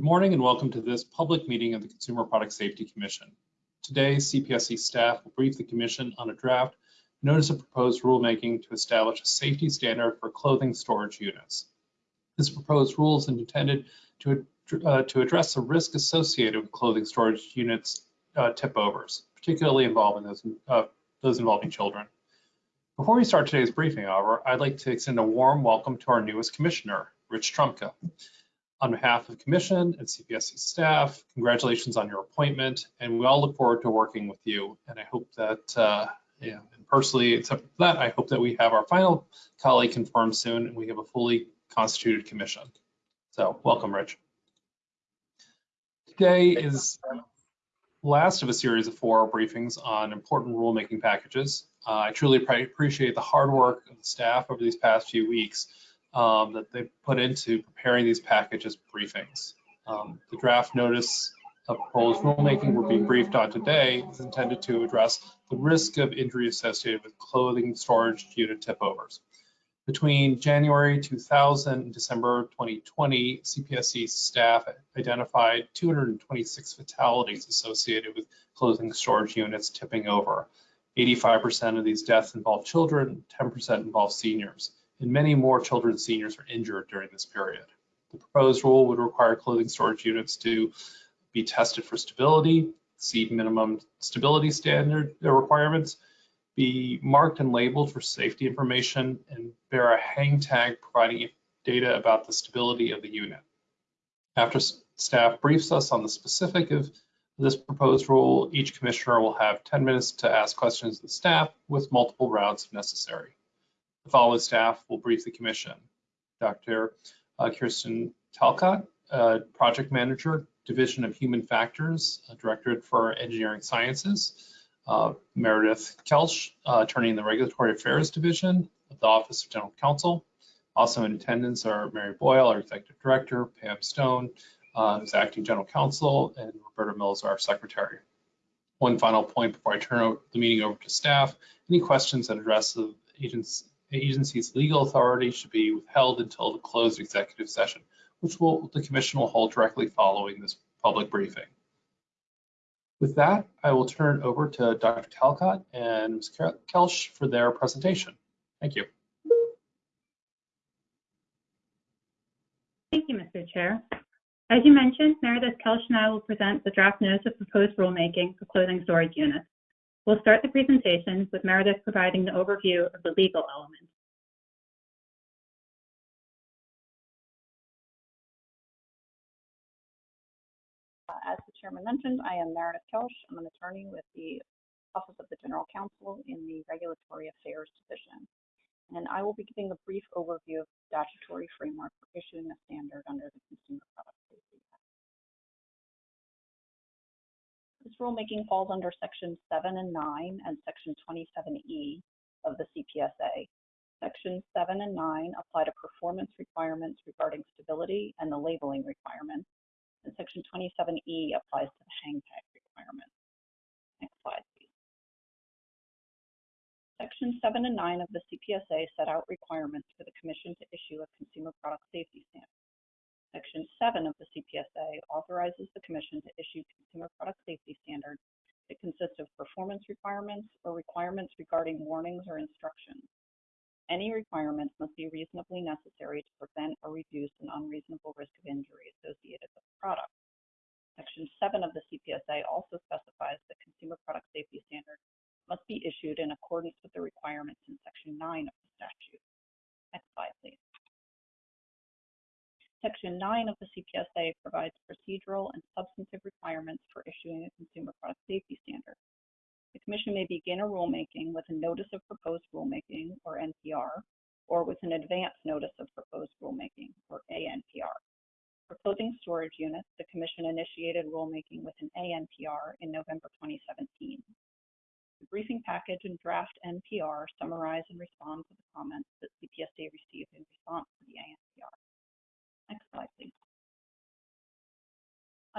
Good morning and welcome to this public meeting of the Consumer Product Safety Commission. Today, CPSC staff will brief the Commission on a draft notice of proposed rulemaking to establish a safety standard for clothing storage units. This proposed rule is intended to, uh, to address the risk associated with clothing storage units uh, tip overs, particularly involving those, uh, those involving children. Before we start today's briefing, however, I'd like to extend a warm welcome to our newest commissioner, Rich Trumka. On behalf of the Commission and CPSC staff, congratulations on your appointment, and we all look forward to working with you. And I hope that, uh, yeah, and personally, except for that, I hope that we have our final colleague confirmed soon and we have a fully constituted commission. So welcome, Rich. Today is last of a series of four briefings on important rulemaking packages. Uh, I truly appreciate the hard work of the staff over these past few weeks um, that they put into preparing these packages briefings. Um, the draft notice of proposed rulemaking we're being briefed on today is intended to address the risk of injury associated with clothing storage unit tip overs. Between January 2000 and December 2020, CPSC staff identified 226 fatalities associated with clothing storage units tipping over. 85% of these deaths involve children, 10% involve seniors and many more children and seniors are injured during this period. The proposed rule would require clothing storage units to be tested for stability, exceed minimum stability standard requirements, be marked and labeled for safety information, and bear a hang tag providing data about the stability of the unit. After staff briefs us on the specific of this proposed rule, each commissioner will have 10 minutes to ask questions of the staff with multiple rounds if necessary. The following staff will brief the commission. Dr. Uh, Kirsten Talcott, uh, Project Manager, Division of Human Factors, uh, Directorate for Engineering Sciences. Uh, Meredith Kelsch, uh, Attorney in the Regulatory Affairs Division of the Office of General Counsel. Also in attendance are Mary Boyle, our Executive Director, Pam Stone, uh, who's Acting General Counsel, and Alberta Mills, our Secretary. One final point before I turn the meeting over to staff. Any questions that address the agent's agency's legal authority should be withheld until the closed executive session, which will the commission will hold directly following this public briefing. With that, I will turn over to Dr. Talcott and Ms. Kelsch for their presentation. Thank you. Thank you, Mr. Chair. As you mentioned, Meredith Kelsch and I will present the draft notice of proposed rulemaking for clothing storage units. We'll start the presentation with Meredith providing the overview of the legal element. As the chairman mentioned, I am Meredith Kelsch. I'm an attorney with the Office of the General Counsel in the Regulatory Affairs Division. And I will be giving a brief overview of the statutory framework for issuing a standard under the Consumer Product This rulemaking falls under Section 7 and 9 and Section 27E of the CPSA. Section 7 and 9 apply to performance requirements regarding stability and the labeling requirements, and Section 27E applies to the hang tag requirements. Next slide, please. Section 7 and 9 of the CPSA set out requirements for the Commission to issue a consumer product safety standard. Section 7 of the CPSA authorizes the Commission to issue consumer product safety standards that consist of performance requirements or requirements regarding warnings or instructions. Any requirements must be reasonably necessary to prevent or reduce an unreasonable risk of injury associated with the product. Section 7 of the CPSA also specifies that consumer product safety standards must be issued in accordance with the requirements in Section 9 of the statute. Next slide, please. Section 9 of the CPSA provides procedural and substantive requirements for issuing a consumer product safety standard. The Commission may begin a rulemaking with a Notice of Proposed Rulemaking, or NPR, or with an Advance Notice of Proposed Rulemaking, or ANPR. For clothing storage units, the Commission initiated rulemaking with an ANPR in November 2017. The briefing package and draft NPR summarize and respond to the comments that CPSA received in response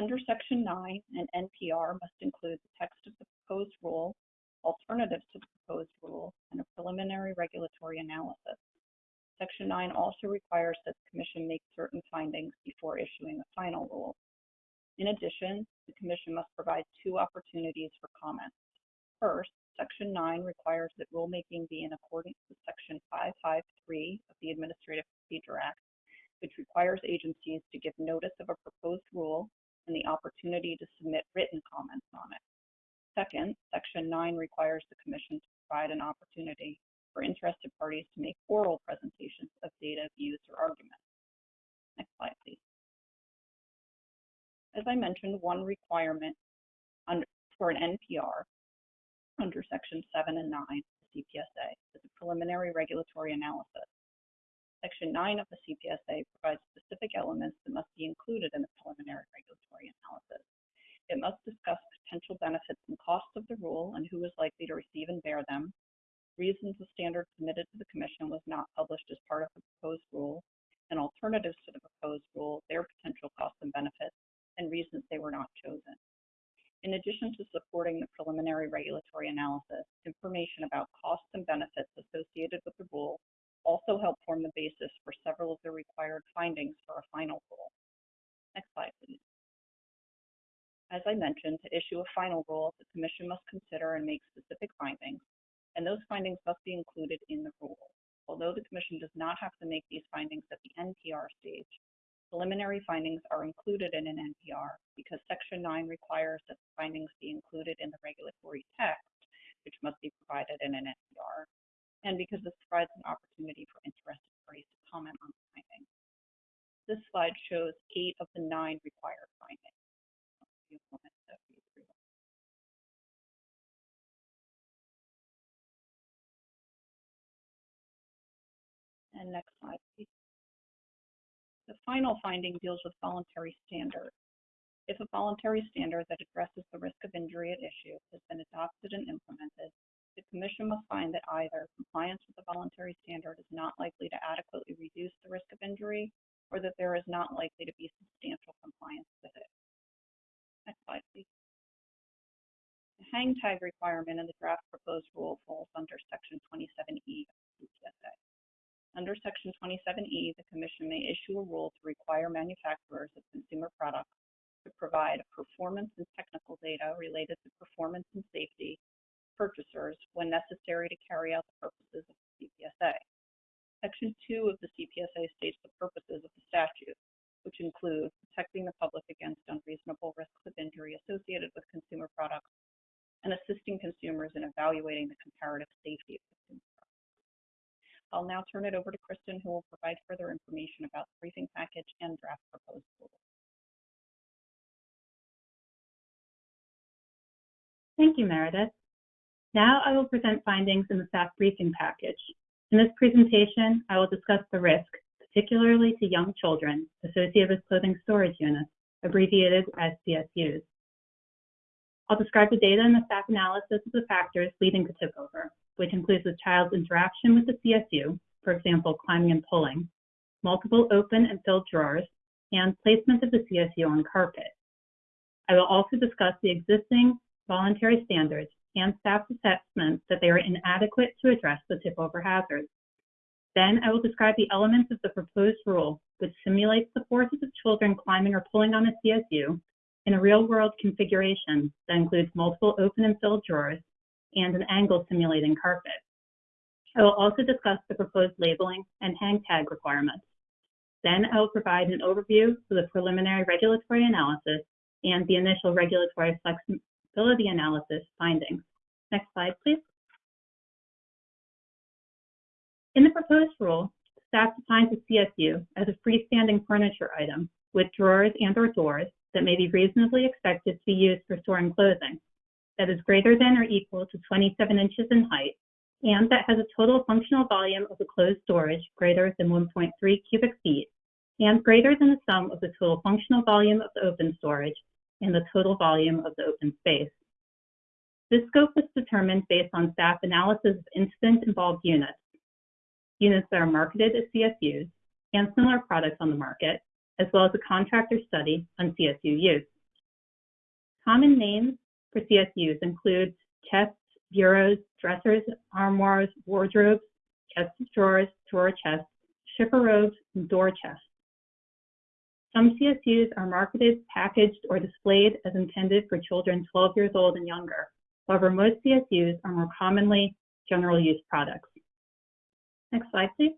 Under Section 9, an NPR must include the text of the proposed rule, alternatives to the proposed rule, and a preliminary regulatory analysis. Section 9 also requires that the Commission make certain findings before issuing a final rule, In addition, the Commission must provide two opportunities for comment. First, Section 9 requires that rulemaking be in accordance with Section 553 of the Administrative Procedure Act, which requires agencies to give notice of a proposed rule and the opportunity to submit written comments on it. Second, Section 9 requires the Commission to provide an opportunity for interested parties to make oral presentations of data, views, or arguments. Next slide, please. As I mentioned, one requirement under, for an NPR under Section 7 and 9 of the CPSA is a preliminary regulatory analysis. Section 9 of the CPSA provides specific elements that must be included in the preliminary regulatory analysis. It must discuss potential benefits and costs of the rule and who is likely to receive and bear them, reasons the standard submitted to the Commission was not published as part of the proposed rule, and alternatives to the proposed rule, their potential costs and benefits, and reasons they were not chosen. In addition to supporting the preliminary regulatory analysis, information about costs and benefits associated with the rule also help form the basis for several of the required findings for a final rule. Next slide, please. As I mentioned, to issue a final rule, the Commission must consider and make specific findings, and those findings must be included in the rule. Although the Commission does not have to make these findings at the NPR stage, preliminary findings are included in an NPR because Section 9 requires that the findings be included in the regulatory text, which must be provided in an NPR, and because this provides an opportunity for interested parties to comment on the findings. This slide shows eight of the nine required findings. And next slide, please. The final finding deals with voluntary standards. If a voluntary standard that addresses the risk of injury at issue has been adopted and implemented, the Commission must find that either compliance with the voluntary standard is not likely to adequately reduce the risk of injury or that there is not likely to be substantial compliance with it. Next slide, please. The hang tag requirement in the draft proposed rule falls under Section 27E of the CPSA. Under Section 27E, the Commission may issue a rule to require manufacturers of consumer products to provide performance and technical data related to performance and safety purchasers when necessary to carry out the purposes of the CPSA. Section 2 of the CPSA states the purposes of the statute, which include protecting the public against unreasonable risks of injury associated with consumer products and assisting consumers in evaluating the comparative safety of consumer products. I'll now turn it over to Kristen, who will provide further information about the briefing package and draft proposed rule. Thank you, Meredith. Now I will present findings in the staff briefing package. In this presentation, I will discuss the risk, particularly to young children, associated with clothing storage units, abbreviated as CSUs. I'll describe the data and the staff analysis of the factors leading to tip over, which includes the child's interaction with the CSU, for example, climbing and pulling, multiple open and filled drawers, and placement of the CSU on carpet. I will also discuss the existing voluntary standards and staff's assessment that they are inadequate to address the tip over hazards. Then I will describe the elements of the proposed rule, which simulates the forces of children climbing or pulling on a CSU in a real world configuration that includes multiple open and filled drawers and an angle simulating carpet. I will also discuss the proposed labeling and hang tag requirements. Then I will provide an overview of the preliminary regulatory analysis and the initial regulatory flexibility analysis findings. Next slide, please. In the proposed rule, staff defines a CSU as a freestanding furniture item with drawers and or doors that may be reasonably expected to be used for storing clothing that is greater than or equal to 27 inches in height and that has a total functional volume of the closed storage greater than 1.3 cubic feet and greater than the sum of the total functional volume of the open storage and the total volume of the open space. This scope was determined based on staff analysis of incident-involved units, units that are marketed as CSUs, and similar products on the market, as well as a contractor study on CSU use. Common names for CSUs include chests, bureaus, dressers, armoires, wardrobes, chests of drawers, drawer chests, chifforobes, and door chests. Some CSUs are marketed, packaged, or displayed as intended for children 12 years old and younger. However, most CSUs are more commonly general use products. Next slide, please.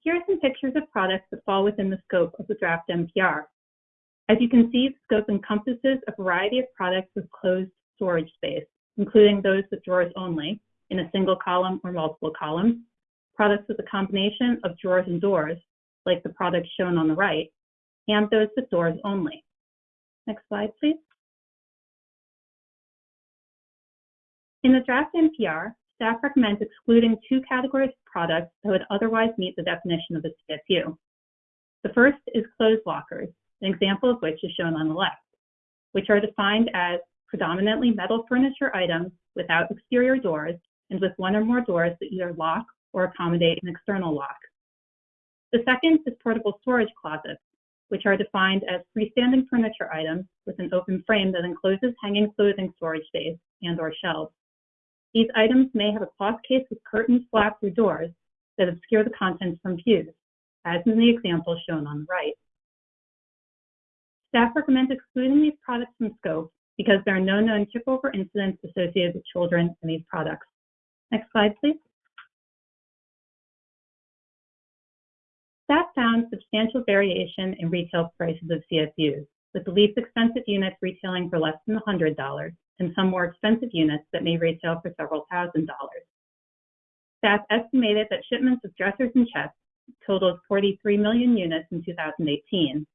Here are some pictures of products that fall within the scope of the draft NPR. As you can see, the scope encompasses a variety of products with closed storage space, including those with drawers only, in a single column or multiple columns, products with a combination of drawers and doors, like the products shown on the right, and those with doors only. Next slide, please. In the draft NPR, staff recommends excluding two categories of products that would otherwise meet the definition of a CSU. The first is closed lockers, an example of which is shown on the left, which are defined as predominantly metal furniture items without exterior doors and with one or more doors that either lock or accommodate an external lock. The second is portable storage closets, which are defined as freestanding furniture items with an open frame that encloses hanging clothing storage space and or shelves. These items may have a cloth case with curtains, flaps, or doors that obscure the contents from view, as in the example shown on the right. Staff recommends excluding these products from scope because there are no known tip-over incidents associated with children in these products. Next slide, please. Staff found substantial variation in retail prices of CSUs, with the least expensive units retailing for less than $100 and some more expensive units that may retail for several thousand dollars. Staff estimated that shipments of dressers and chests totaled 43 million units in 2018.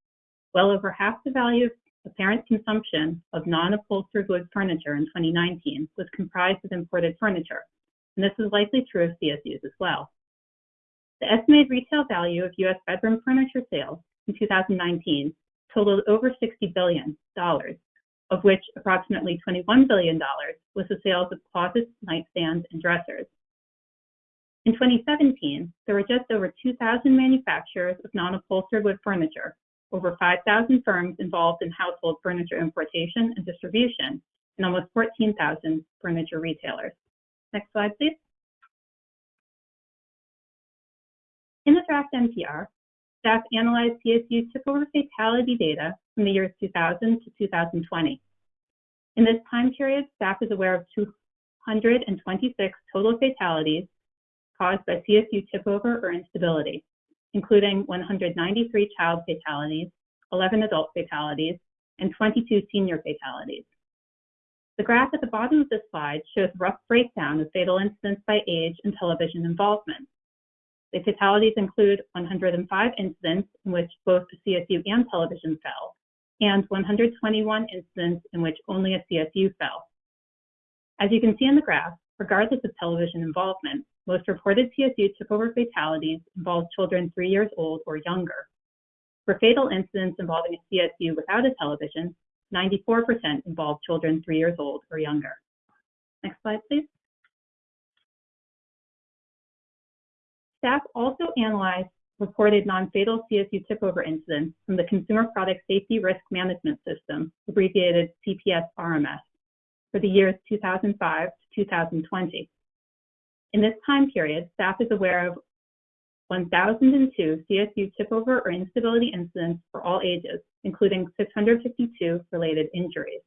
Well over half the value of apparent consumption of non-upholstered wood furniture in 2019 was comprised of imported furniture, and this is likely true of CSUs as well. The estimated retail value of U.S. bedroom furniture sales in 2019 totaled over $60 billion, of which approximately $21 billion was the sales of closets, nightstands, and dressers. In 2017, there were just over 2,000 manufacturers of non-upholstered wood furniture, over 5,000 firms involved in household furniture importation and distribution, and almost 14,000 furniture retailers. Next slide, please. In the draft NPR, staff analyzed CSU tip-over fatality data from the years 2000 to 2020. In this time period, staff is aware of 226 total fatalities caused by CSU tip-over or instability, including 193 child fatalities, 11 adult fatalities, and 22 senior fatalities. The graph at the bottom of this slide shows rough breakdown of fatal incidents by age and television involvement. The fatalities include 105 incidents in which both the CSU and television fell, and 121 incidents in which only a CSU fell. As you can see in the graph, regardless of television involvement, most reported CSU tip-over fatalities involved children three years old or younger. For fatal incidents involving a CSU without a television, 94% involved children three years old or younger. Next slide, please. Staff also analyzed reported non-fatal CSU tip-over incidents from the Consumer Product Safety Risk Management System, abbreviated CPS-RMS, for the years 2005 to 2020. In this time period, staff is aware of 1,002 CSU tip-over or instability incidents for all ages, including 652 related injuries.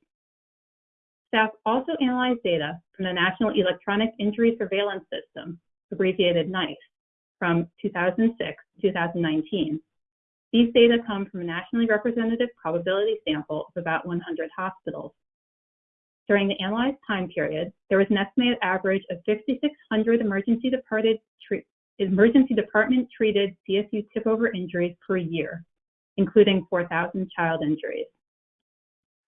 Staff also analyzed data from the National Electronic Injury Surveillance System, abbreviated NEISS, from 2006 to 2019. These data come from a nationally representative probability sample of about 100 hospitals. During the analyzed time period, there was an estimated average of 5,600 emergency, emergency department treated CSU tip-over injuries per year, including 4,000 child injuries.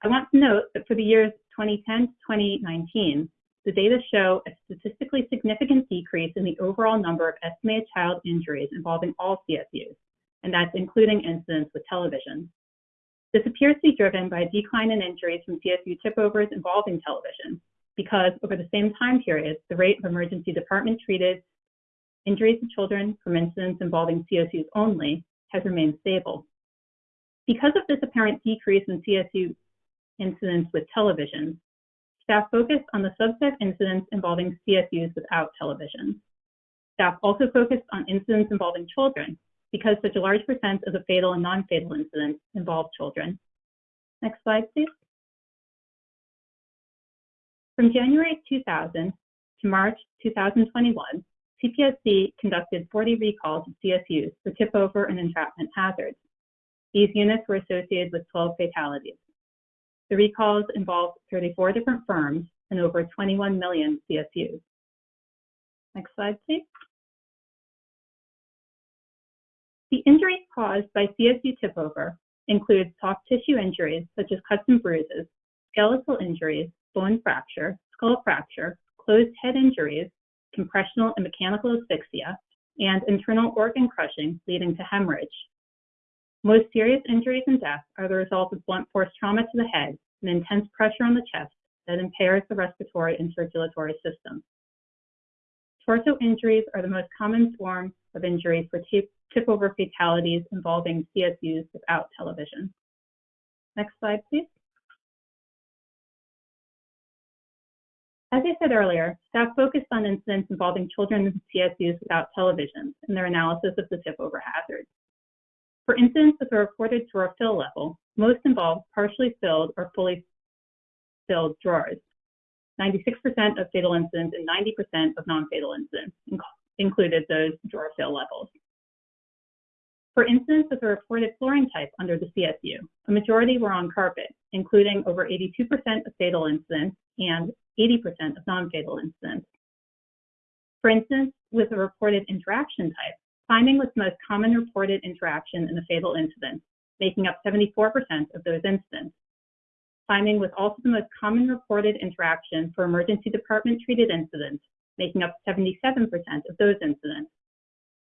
I want to note that for the years 2010 to 2019, the data show a statistically significant decrease in the overall number of estimated child injuries involving all CSUs, and that's including incidents with television. This appears to be driven by a decline in injuries from CSU tip-overs involving television, because over the same time period, the rate of emergency department treated injuries to children from incidents involving CSUs only has remained stable. Because of this apparent decrease in CSU incidents with television, Staff focused on the subset incidents involving CSUs without television. Staff also focused on incidents involving children, because such a large percent of the fatal and non-fatal incidents involve children. Next slide, please. From January 2000 to March 2021, CPSC conducted 40 recalls of CSUs for tip over and entrapment hazards. These units were associated with 12 fatalities. The recalls involved 34 different firms and over 21 million CSUs. Next slide, please. The injuries caused by CSU tip over include soft tissue injuries such as cuts and bruises, skeletal injuries, bone fracture, skull fracture, closed head injuries, compressional and mechanical asphyxia, and internal organ crushing leading to hemorrhage. Most serious injuries and deaths are the result of blunt force trauma to the head and intense pressure on the chest that impairs the respiratory and circulatory system. Torso injuries are the most common form of injury for tip, tip over fatalities involving CSUs without television. Next slide, please. As I said earlier, staff focused on incidents involving children in CSUs without television in their analysis of the tip over hazard. For incidents with a reported drawer fill level, most involve partially filled or fully filled drawers. 96% of fatal incidents and 90% of non-fatal incidents included those drawer fill levels. For incidents with a reported flooring type under the CSU, a majority were on carpet, including over 82% of fatal incidents and 80% of non-fatal incidents. For instance, with a reported interaction type, climbing was the most common reported interaction in the fatal incident, making up 74% of those incidents. Climbing was also the most common reported interaction for emergency department treated incidents, making up 77% of those incidents.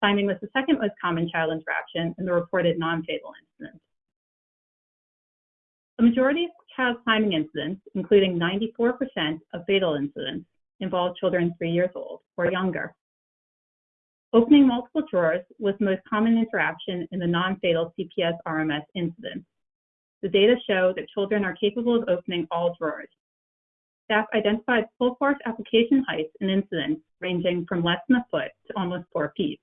Climbing was the second most common child interaction in the reported non-fatal incidents. A majority of child climbing incidents, including 94% of fatal incidents, involve children three years old or younger. Opening multiple drawers was the most common interaction in the non-fatal CPS RMS incidents. The data show that children are capable of opening all drawers. Staff identified full force application heights in incidents ranging from less than a foot to almost four feet.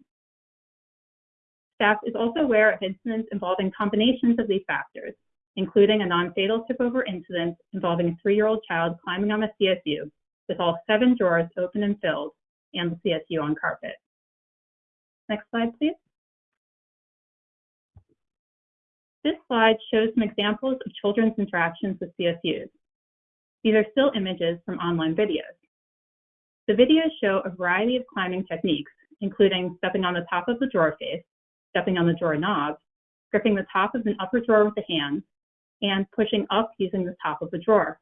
Staff is also aware of incidents involving combinations of these factors, including a non-fatal tip-over incident involving a three-year-old child climbing on a CSU with all seven drawers open and filled and the CSU on carpet. Next slide, please. This slide shows some examples of children's interactions with CSUs. These are still images from online videos. The videos show a variety of climbing techniques, including stepping on the top of the drawer face, stepping on the drawer knob, gripping the top of an upper drawer with the hands, and pushing up using the top of the drawer.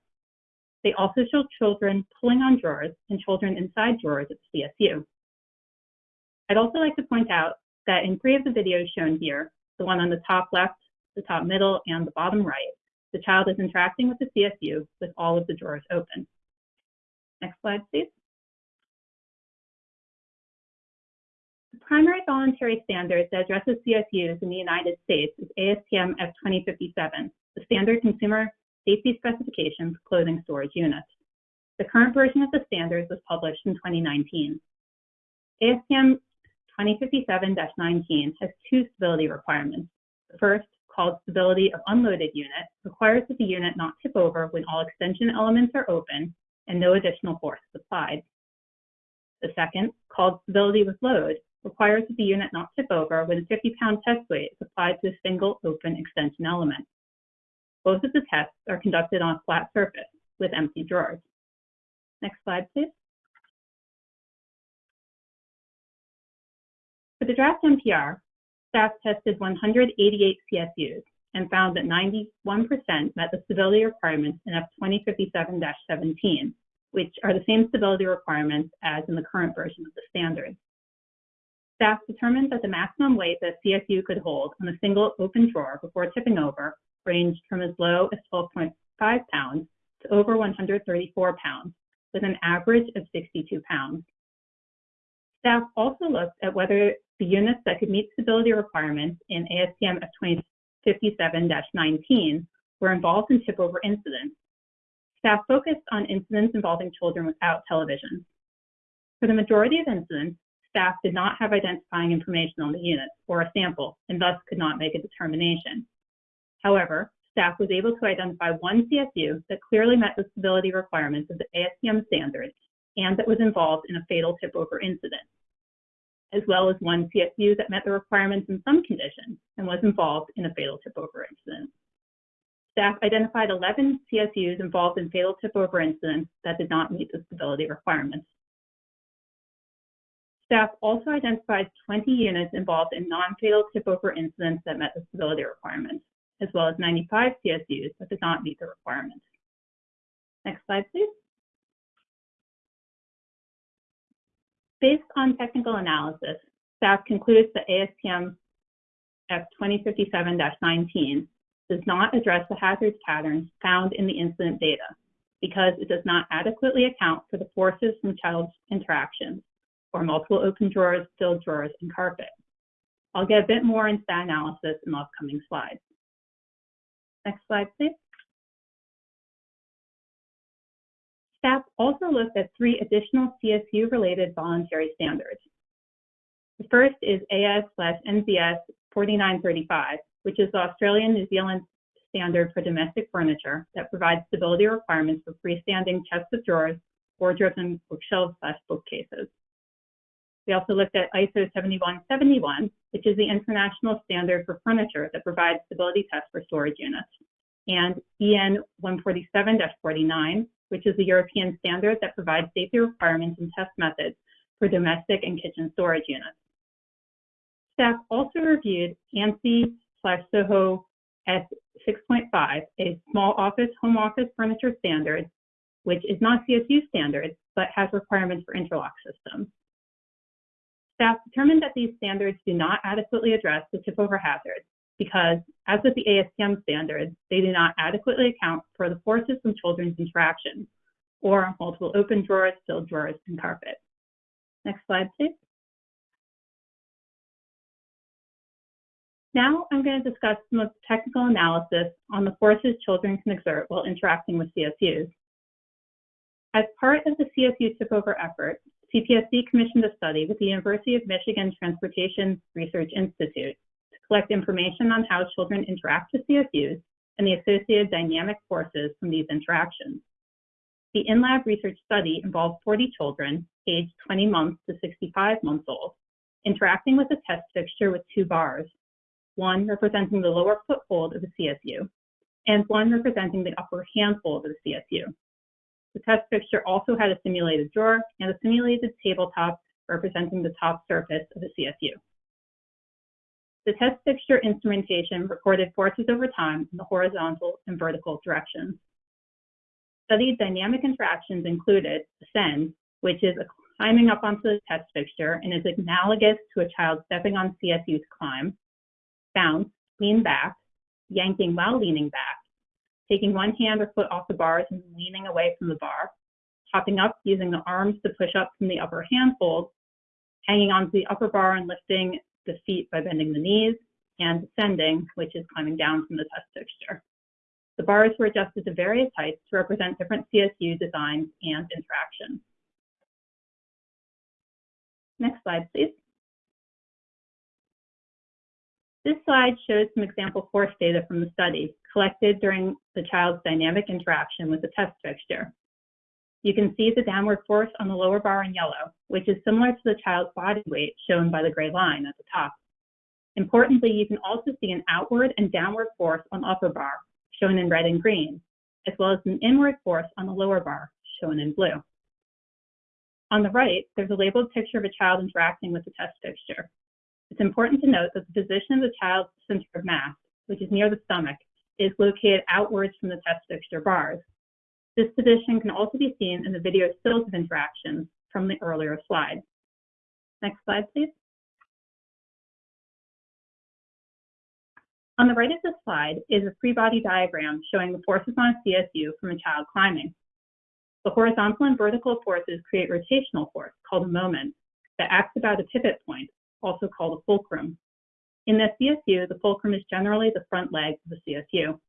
They also show children pulling on drawers and children inside drawers at the CSU. I'd also like to point out that in three of the videos shown here, the one on the top left, the top middle, and the bottom right, the child is interacting with the CSU with all of the drawers open. Next slide, please. The primary voluntary standard that addresses CSUs in the United States is ASTM F2057, the Standard Consumer Safety Specifications Clothing Storage Unit. The current version of the standards was published in 2019. ASTM 2057-19 has two stability requirements. The first, called stability of unloaded unit, requires that the unit not tip over when all extension elements are open and no additional force is applied. The second, called stability with load, requires that the unit not tip over when a 50-pound test weight is applied to a single open extension element. Both of the tests are conducted on a flat surface with empty drawers. Next slide, please. For the draft NPR, staff tested 188 CSUs and found that 91% met the stability requirements in F2057-17, which are the same stability requirements as in the current version of the standard. Staff determined that the maximum weight that CSU could hold on a single open drawer before tipping over ranged from as low as 12.5 pounds to over 134 pounds, with an average of 62 pounds. Staff also looked at whether the units that could meet stability requirements in ASTM F2057-19 were involved in tip-over incidents. Staff focused on incidents involving children without television. For the majority of incidents, staff did not have identifying information on the units or a sample and thus could not make a determination. However, staff was able to identify one CSU that clearly met the stability requirements of the ASTM standards and that was involved in a fatal tip-over incident, as well as one CSU that met the requirements in some conditions and was involved in a fatal tip-over incident. Staff identified 11 CSUs involved in fatal tip-over incidents that did not meet the stability requirements. Staff also identified 20 units involved in non-fatal tip-over incidents that met the stability requirements, as well as 95 CSUs that did not meet the requirements. Next slide, please. Based on technical analysis, staff concludes that ASTM F2057-19 does not address the hazards patterns found in the incident data because it does not adequately account for the forces from child's interactions or multiple open drawers, filled drawers, and carpet. I'll get a bit more into that analysis in the upcoming slides. Next slide, please. Staff also looked at three additional CSU-related voluntary standards. The first is AS/NZS 4935, which is the Australian New Zealand standard for domestic furniture that provides stability requirements for freestanding chests of drawers, wardrobes, and bookshelves slash bookcases. We also looked at ISO 7171, which is the international standard for furniture that provides stability tests for storage units, and EN 147-49, which is the European standard that provides safety requirements and test methods for domestic and kitchen storage units. Staff also reviewed ANSI slash SOHO S6.5, a small office home office furniture standard, which is not CSU standard, but has requirements for interlock systems. Staff determined that these standards do not adequately address the tip-over hazard because, as with the ASTM standards, they do not adequately account for the forces from children's interactions or multiple open drawers, filled drawers, and carpet. Next slide, please. Now I'm going to discuss some of the technical analysis on the forces children can exert while interacting with CSUs. As part of the CSU tip-over effort, CPSC commissioned a study with the University of Michigan Transportation Research Institute collect information on how children interact with CSUs and the associated dynamic forces from these interactions. The in-lab research study involved 40 children, aged 20 months to 65 months old, interacting with a test fixture with two bars, one representing the lower foothold of the CSU, and one representing the upper handhold of the CSU. The test fixture also had a simulated drawer and a simulated tabletop representing the top surface of the CSU. The test fixture instrumentation recorded forces over time in the horizontal and vertical directions. Studied dynamic interactions included ascend, which is climbing up onto the test fixture and is analogous to a child stepping on CSU to climb, bounce, lean back, yanking while leaning back, taking one hand or foot off the bars and leaning away from the bar, hopping up using the arms to push up from the upper handhold, hanging onto the upper bar and lifting the feet by bending the knees, and descending, which is climbing down from the test fixture. The bars were adjusted to various heights to represent different CSU designs and interactions. Next slide, please. This slide shows some example force data from the study collected during the child's dynamic interaction with the test fixture. You can see the downward force on the lower bar in yellow, which is similar to the child's body weight shown by the gray line at the top. Importantly, you can also see an outward and downward force on the upper bar, shown in red and green, as well as an inward force on the lower bar, shown in blue. On the right, there's a labeled picture of a child interacting with the test fixture. It's important to note that the position of the child's center of mass, which is near the stomach, is located outwards from the test fixture bars. This position can also be seen in the video stills of interactions from the earlier slide. Next slide, please. On the right of this slide is a free body diagram showing the forces on a CSU from a child climbing. The horizontal and vertical forces create rotational force, called a moment, that acts about a pivot point also called a fulcrum. In the CSU, the fulcrum is generally the front leg of the CSU.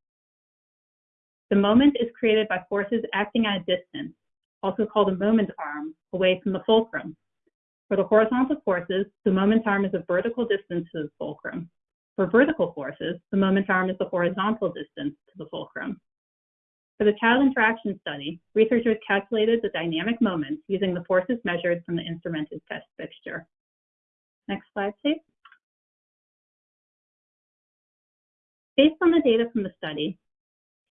The moment is created by forces acting at a distance, also called a moment arm, away from the fulcrum. For the horizontal forces, the moment arm is a vertical distance to the fulcrum. For vertical forces, the moment arm is the horizontal distance to the fulcrum. For the child interaction study, researchers calculated the dynamic moments using the forces measured from the instrumented test fixture. Next slide, please. Based on the data from the study,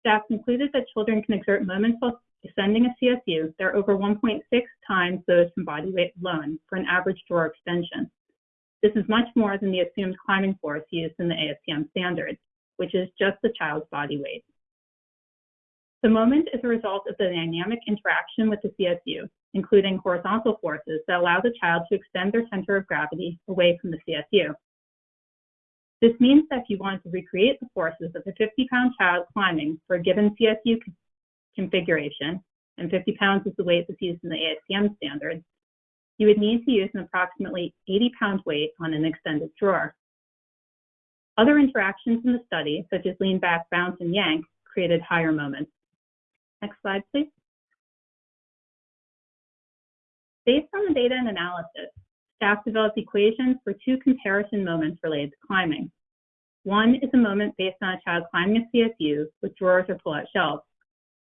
staff concluded that children can exert moments while descending a CSU that are over 1.6 times those from body weight alone for an average drawer extension. This is much more than the assumed climbing force used in the ASTM standard, which is just the child's body weight. The moment is a result of the dynamic interaction with the CSU, including horizontal forces that allow the child to extend their center of gravity away from the CSU. This means that if you wanted to recreate the forces of a 50-pound child climbing for a given CSU configuration, and 50 pounds is the weight that's used in the ASTM standards, you would need to use an approximately 80 pound weight on an extended drawer. Other interactions in the study, such as lean back, bounce, and yank, created higher moments. Next slide, please. Based on the data and analysis, staff developed equations for two comparison moments related to climbing. One is a moment based on a child climbing a CSU with drawers or pull-out shelves.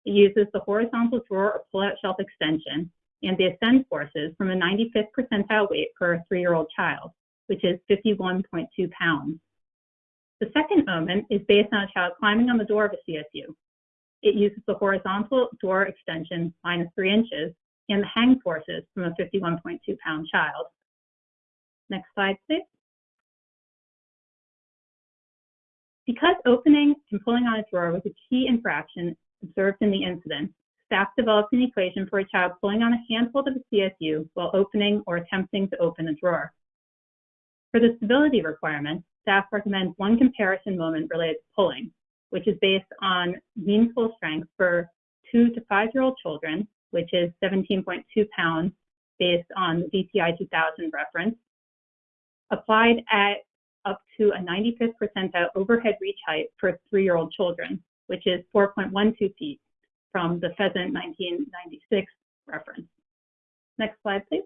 It uses the horizontal drawer or pull-out shelf extension and the ascend forces from a 95th percentile weight for a three-year-old child, which is 51.2 pounds. The second moment is based on a child climbing on the door of a CSU. It uses the horizontal door extension minus three inches and the hang forces from a 51.2 pound child. Next slide, please. Because opening and pulling on a drawer was a key interaction observed in the incident, staff developed an equation for a child pulling on a handhold of a CSU while opening or attempting to open a drawer. For the stability requirement, staff recommends one comparison moment related to pulling, which is based on mean pull strength for two to five-year-old children, which is 17.2 pounds based on the DTI 2000 reference, applied at up to a 95th percentile overhead reach height for three-year-old children, which is 4.12 feet from the Pheasant 1996 reference. Next slide, please.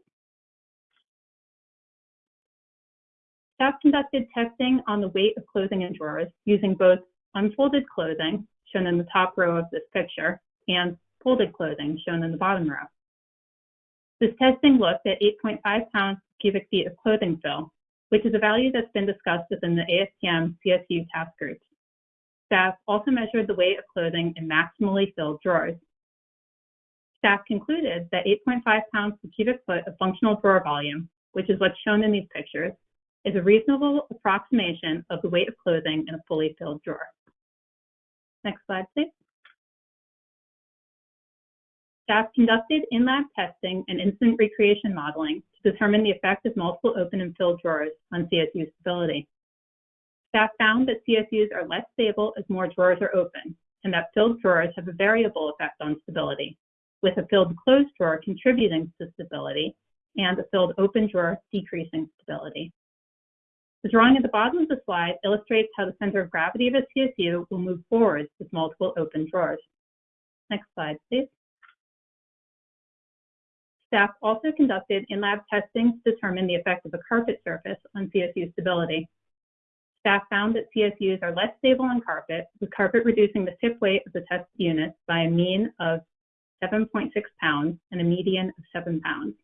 Staff conducted testing on the weight of clothing in drawers using both unfolded clothing, shown in the top row of this picture, and folded clothing, shown in the bottom row. This testing looked at 8.5 pounds cubic feet of clothing fill, which is a value that's been discussed within the ASTM CSU task group. Staff also measured the weight of clothing in maximally filled drawers. Staff concluded that 8.5 pounds per cubic foot of functional drawer volume, which is what's shown in these pictures, is a reasonable approximation of the weight of clothing in a fully filled drawer. Next slide, please. Staff conducted in-lab testing and incident recreation modeling to determine the effect of multiple open and filled drawers on CSU stability. Staff found that CSUs are less stable as more drawers are open, and that filled drawers have a variable effect on stability, with a filled closed drawer contributing to stability and a filled open drawer decreasing stability. The drawing at the bottom of the slide illustrates how the center of gravity of a CSU will move forward with multiple open drawers. Next slide, please. Staff also conducted in-lab testing to determine the effect of a carpet surface on CSU stability. Staff found that CSUs are less stable on carpet, with carpet reducing the tip weight of the test units by a mean of 7.6 pounds and a median of 7 pounds.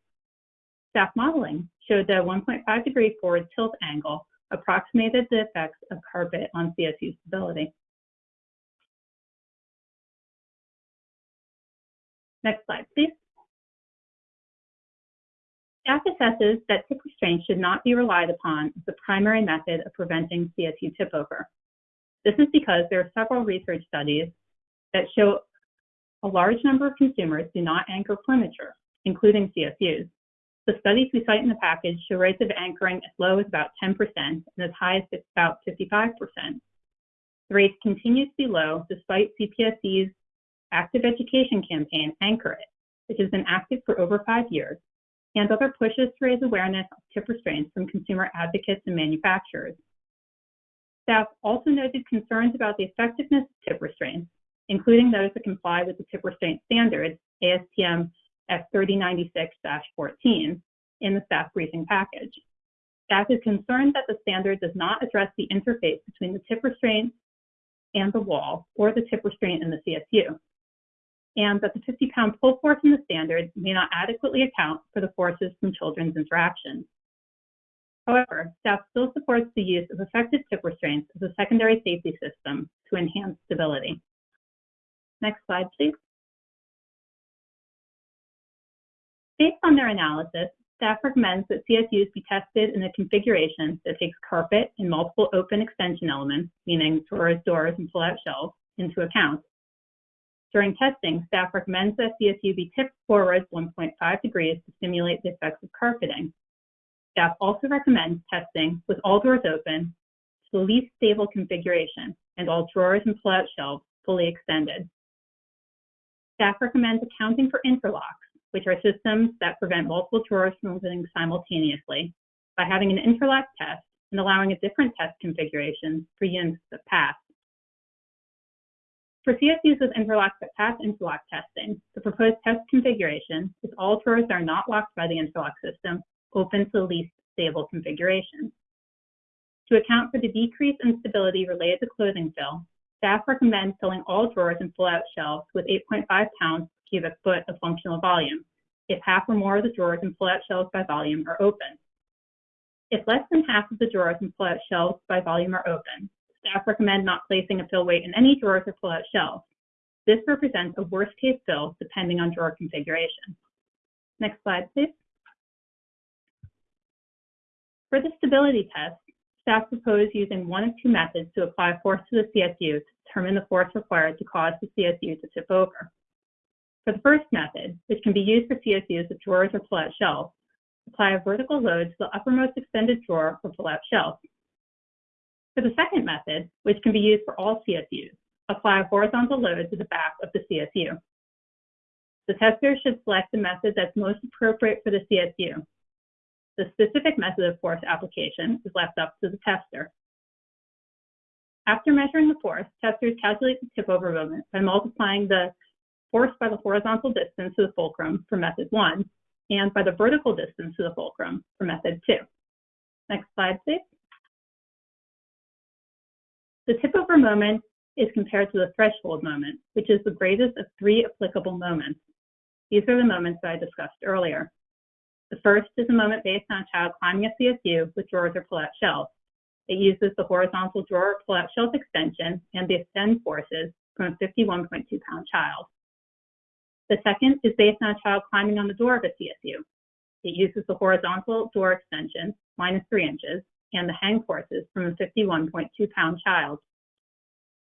Staff modeling showed that a 1.5 degree forward tilt angle approximated the effects of carpet on CSU stability. Next slide, please. Staff assesses that tip restraint should not be relied upon as the primary method of preventing CSU tip over. This is because there are several research studies that show a large number of consumers do not anchor furniture, including CSUs. The studies we cite in the package show rates of anchoring as low as about 10% and as high as about 55%. The rates continue to be low despite CPSC's active education campaign, Anchor It, which has been active for over five years and other pushes to raise awareness of tip restraints from consumer advocates and manufacturers. Staff also noted concerns about the effectiveness of tip restraints, including those that comply with the tip restraint standards, ASTM F3096-14, in the staff briefing package. Staff is concerned that the standard does not address the interface between the tip restraint and the wall or the tip restraint in the CSU, and that the 50 pound pull force in the standard may not adequately account for the forces from children's interactions. However, staff still supports the use of effective tip restraints as a secondary safety system to enhance stability. Next slide, please. Based on their analysis, staff recommends that CSUs be tested in a configuration that takes carpet and multiple open extension elements, meaning drawers, doors, and pull-out shelves, into account. During testing, staff recommends that CSU be tipped forward 1.5 degrees to simulate the effects of carpeting. Staff also recommends testing with all doors open to the least stable configuration and all drawers and pull-out shelves fully extended. Staff recommends accounting for interlocks, which are systems that prevent multiple drawers from opening simultaneously, by having an interlock test and allowing a different test configuration for units that pass. For CSUs with that pass interlock testing, the proposed test configuration is all drawers are not locked by the interlock system open to the least stable configuration. To account for the decrease in stability related to clothing fill, staff recommend filling all drawers and pull-out shelves with 8.5 pounds per cubic foot of functional volume if half or more of the drawers and pull-out shelves by volume are open. If less than half of the drawers and pull-out shelves by volume are open, staff recommend not placing a fill weight in any drawers or pull-out shelves. This represents a worst-case fill depending on drawer configuration. Next slide, please. For the stability test, staff propose using one of two methods to apply force to the CSU to determine the force required to cause the CSU to tip over. For the first method, which can be used for CSUs with drawers or pull-out shelves, apply a vertical load to the uppermost extended drawer or pull-out shelf. For the second method, which can be used for all CSUs, apply a horizontal load to the back of the CSU. The tester should select the method that's most appropriate for the CSU, the specific method of force application is left up to the tester. After measuring the force, testers calculate the tip over moment by multiplying the force by the horizontal distance to the fulcrum for method one and by the vertical distance to the fulcrum for method two. Next slide, please. The tip over moment is compared to the threshold moment, which is the greatest of three applicable moments. These are the moments that I discussed earlier. The first is a moment based on a child climbing a CSU with drawers or pull-out shelves. It uses the horizontal drawer or pull-out shelf extension and the ascend forces from a 51.2 pound child. The second is based on a child climbing on the door of a CSU. It uses the horizontal door extension, minus three inches, and the hang forces from a 51.2 pound child.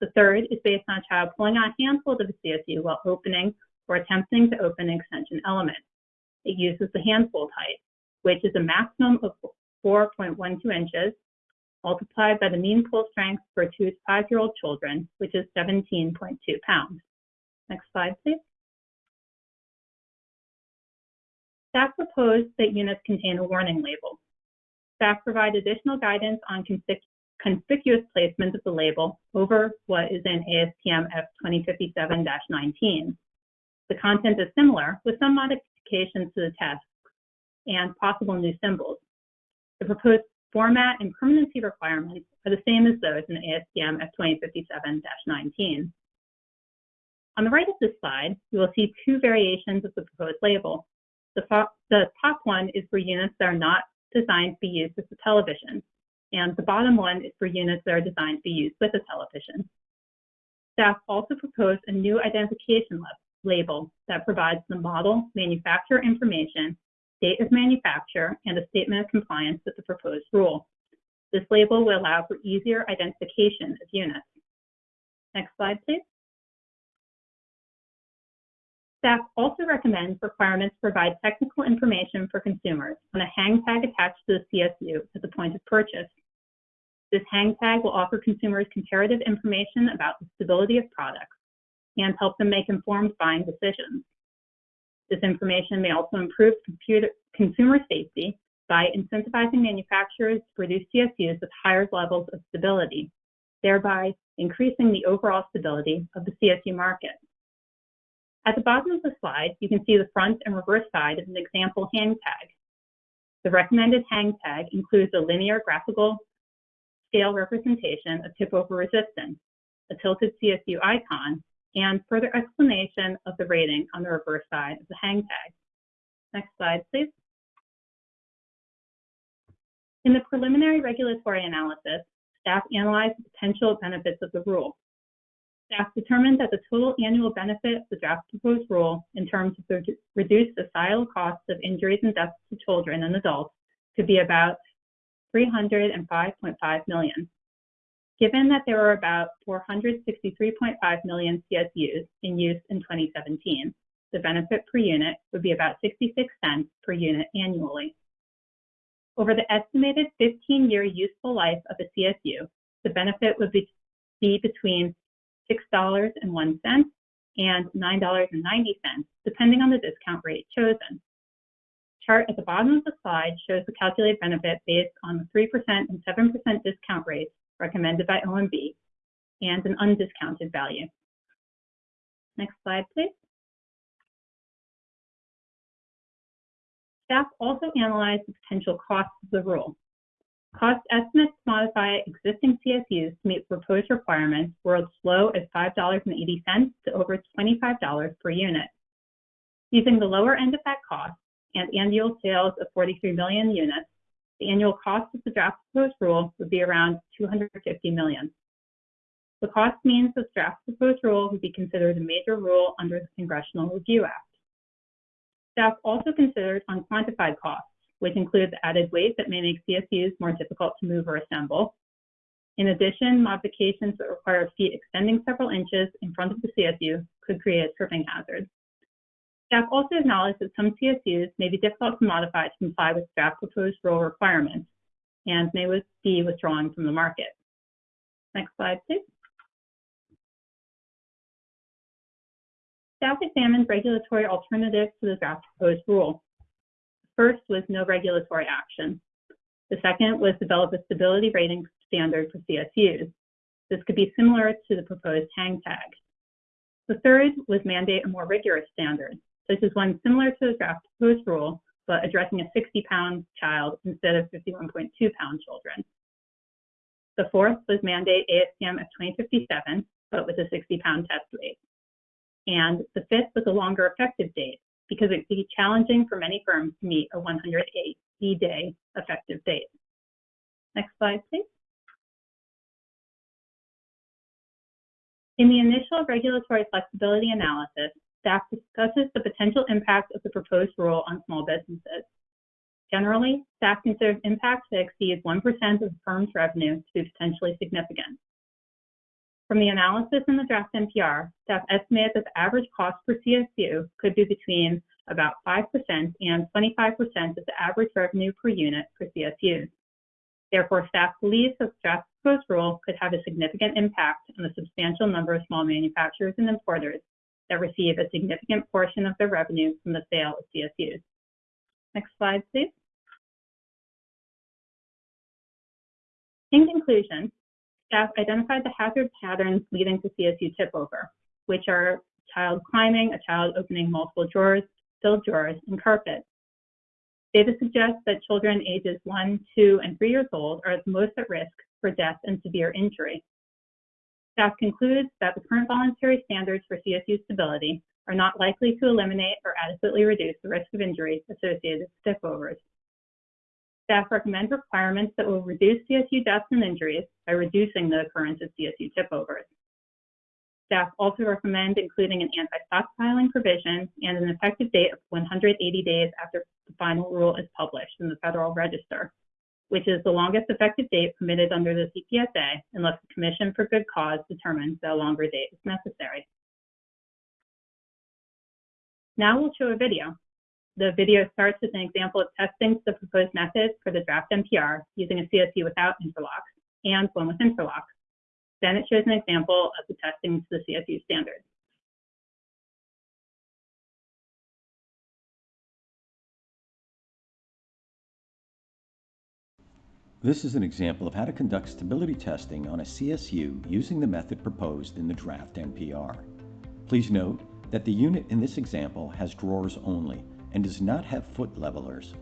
The third is based on a child pulling on a handhold of a CSU while opening or attempting to open an extension element it uses the handhold height, which is a maximum of 4.12 inches multiplied by the mean pull strength for two to five year old children, which is 17.2 pounds. Next slide, please. Staff proposed that units contain a warning label. Staff provide additional guidance on conspic conspicuous placement of the label over what is in ASTM F2057-19. The content is similar, with some modifications to the test and possible new symbols. The proposed format and permanency requirements are the same as those in ASTM F2057-19. On the right of this slide, you will see two variations of the proposed label. The, the top one is for units that are not designed to be used as a television, and the bottom one is for units that are designed to be used with a television. Staff also proposed a new identification label that provides the model, manufacturer information, date of manufacture, and a statement of compliance with the proposed rule. This label will allow for easier identification of units. Next slide, please. Staff also recommends requirements provide technical information for consumers on a hang tag attached to the CSU at the point of purchase. This hang tag will offer consumers comparative information about the stability of products and help them make informed buying decisions. This information may also improve computer, consumer safety by incentivizing manufacturers to produce CSUs with higher levels of stability, thereby increasing the overall stability of the CSU market. At the bottom of the slide, you can see the front and reverse side of an example hang tag. The recommended hang tag includes a linear graphical scale representation of tip over resistance, a tilted CSU icon, and further explanation of the rating on the reverse side of the hang tag. Next slide, please. In the preliminary regulatory analysis, staff analyzed the potential benefits of the rule. Staff determined that the total annual benefit of the draft proposed rule in terms of the reduced societal costs of injuries and deaths to children and adults could be about 305.5 million. Given that there were about 463.5 million CSUs in use in 2017, the benefit per unit would be about 66 cents per unit annually. Over the estimated 15-year useful life of a CSU, the benefit would be, be between $6.01 and $9.90, depending on the discount rate chosen. Chart at the bottom of the slide shows the calculated benefit based on the 3% and 7% discount rates recommended by OMB and an undiscounted value. Next slide, please. Staff also analyzed the potential costs of the rule. Cost estimates to modify existing CSUs to meet proposed requirements were as low as $5.80 to over $25 per unit. Using the lower end of that cost and annual sales of 43 million units, the annual cost of the draft proposed rule would be around 250 million. The cost means the draft proposed rule would be considered a major rule under the Congressional Review Act. Staff also considered unquantified costs, which includes added weight that may make CSUs more difficult to move or assemble. In addition, modifications that require feet extending several inches in front of the CSU could create tripping hazard. Staff also acknowledged that some CSUs may be difficult to modify to comply with draft proposed rule requirements and may be withdrawn from the market. Next slide, please. Staff examined regulatory alternatives to the draft proposed rule. First was no regulatory action. The second was develop a stability rating standard for CSUs. This could be similar to the proposed hang tag. The third was mandate a more rigorous standard. This is one similar to the draft proposed rule, but addressing a 60 pound child instead of 51.2 pound children. The fourth was mandate ASTM of 2057, but with a 60 pound test weight. And the fifth was a longer effective date because it would be challenging for many firms to meet a 180 day effective date. Next slide, please. In the initial regulatory flexibility analysis, staff discusses the potential impact of the proposed rule on small businesses. Generally, staff considers impacts that exceed 1% of the firm's revenue to be potentially significant. From the analysis in the draft NPR, staff estimated that the average cost per CSU could be between about 5% and 25% of the average revenue per unit for CSUs. Therefore, staff believes that draft proposed rule could have a significant impact on the substantial number of small manufacturers and importers that receive a significant portion of their revenue from the sale of CSUs. Next slide, please. In conclusion, staff identified the hazard patterns leading to CSU tip over, which are child climbing, a child opening multiple drawers, filled drawers, and carpet. Data suggests that children ages 1, 2, and 3 years old are the most at risk for death and severe injury. Staff concludes that the current voluntary standards for CSU stability are not likely to eliminate or adequately reduce the risk of injuries associated with tip overs. Staff recommend requirements that will reduce CSU deaths and injuries by reducing the occurrence of CSU tip overs. Staff also recommend including an anti-stockpiling provision and an effective date of 180 days after the final rule is published in the Federal Register, which is the longest effective date permitted under the CPSA unless the Commission for Good Cause determines that a longer date is necessary. Now we'll show a video. The video starts with an example of testing the proposed method for the draft NPR using a CSU without interlocks and one with interlocks. Then it shows an example of the testing to the CSU standards. This is an example of how to conduct stability testing on a CSU using the method proposed in the draft NPR. Please note that the unit in this example has drawers only and does not have foot levelers.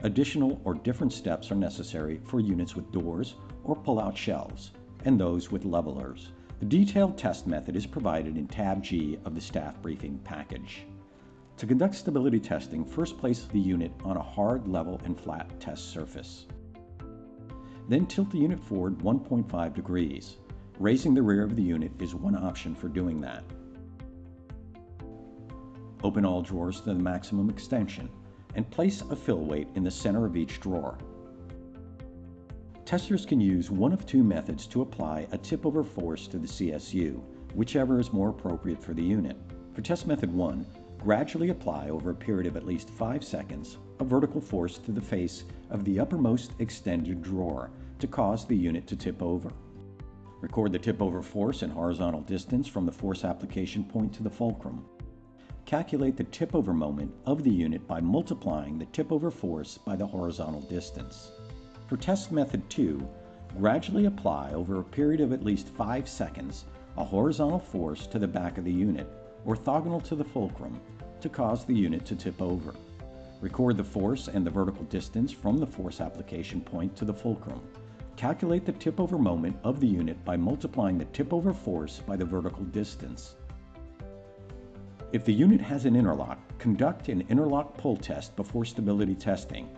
Additional or different steps are necessary for units with doors or pull-out shelves and those with levelers. The detailed test method is provided in tab G of the staff briefing package. To conduct stability testing, first place the unit on a hard, level, and flat test surface. Then tilt the unit forward 1.5 degrees. Raising the rear of the unit is one option for doing that. Open all drawers to the maximum extension and place a fill weight in the center of each drawer. Testers can use one of two methods to apply a tip-over force to the CSU, whichever is more appropriate for the unit. For test method 1, gradually apply over a period of at least 5 seconds a vertical force to the face of the uppermost extended drawer to cause the unit to tip over. Record the tip-over force in horizontal distance from the force application point to the fulcrum. Calculate the tip-over moment of the unit by multiplying the tip-over force by the horizontal distance. For test method 2, gradually apply over a period of at least 5 seconds a horizontal force to the back of the unit, orthogonal to the fulcrum, to cause the unit to tip over. Record the force and the vertical distance from the force application point to the fulcrum. Calculate the tip-over moment of the unit by multiplying the tip-over force by the vertical distance. If the unit has an interlock, conduct an interlock pull test before stability testing.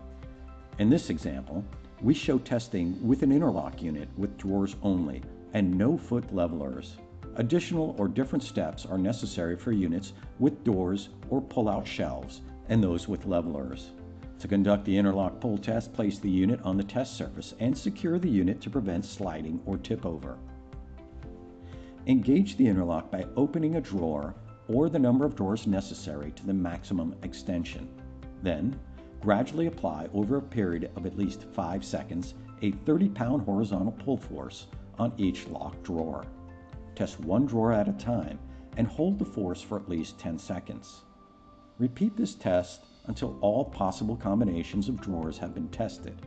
In this example, we show testing with an interlock unit with drawers only and no foot levelers. Additional or different steps are necessary for units with doors or pull-out shelves and those with levelers. To conduct the interlock pull test, place the unit on the test surface and secure the unit to prevent sliding or tip over. Engage the interlock by opening a drawer or the number of drawers necessary to the maximum extension. Then, gradually apply over a period of at least 5 seconds a 30 pound horizontal pull force on each locked drawer. Test one drawer at a time and hold the force for at least 10 seconds. Repeat this test until all possible combinations of drawers have been tested.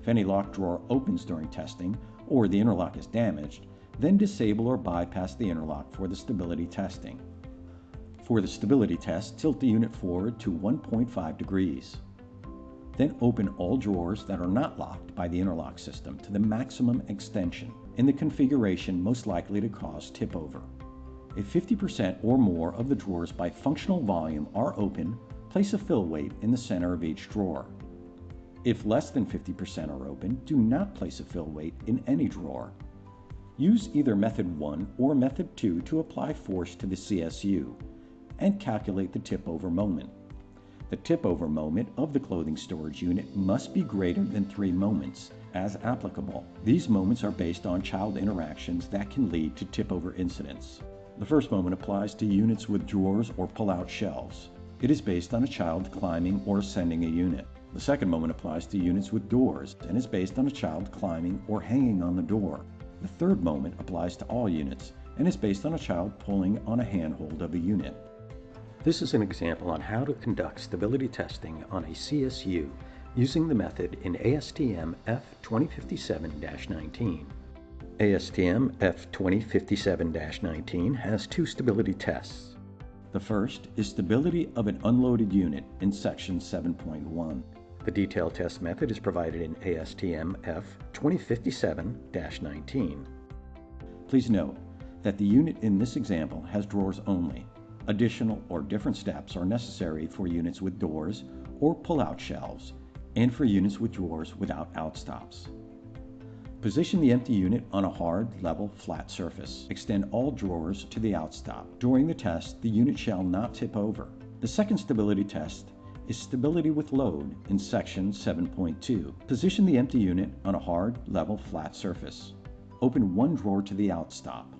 If any locked drawer opens during testing or the interlock is damaged, then disable or bypass the interlock for the stability testing. For the stability test, tilt the unit forward to 1.5 degrees. Then open all drawers that are not locked by the interlock system to the maximum extension in the configuration most likely to cause tip over. If 50% or more of the drawers by functional volume are open, place a fill weight in the center of each drawer. If less than 50% are open, do not place a fill weight in any drawer. Use either method 1 or method 2 to apply force to the CSU and calculate the tip over moment. The tip over moment of the clothing storage unit must be greater than 3 moments as applicable. These moments are based on child interactions that can lead to tip over incidents. The first moment applies to units with drawers or pull-out shelves. It is based on a child climbing or ascending a unit. The second moment applies to units with doors and is based on a child climbing or hanging on the door. The third moment applies to all units and is based on a child pulling on a handhold of a unit. This is an example on how to conduct stability testing on a CSU using the method in ASTM F2057-19. ASTM F2057-19 has two stability tests. The first is stability of an unloaded unit in section 7.1. The detailed test method is provided in ASTM F2057-19. Please note that the unit in this example has drawers only. Additional or different steps are necessary for units with doors or pull-out shelves and for units with drawers without outstops. Position the empty unit on a hard, level, flat surface. Extend all drawers to the outstop. During the test, the unit shall not tip over. The second stability test is stability with load in section 7.2. Position the empty unit on a hard, level, flat surface. Open one drawer to the outstop.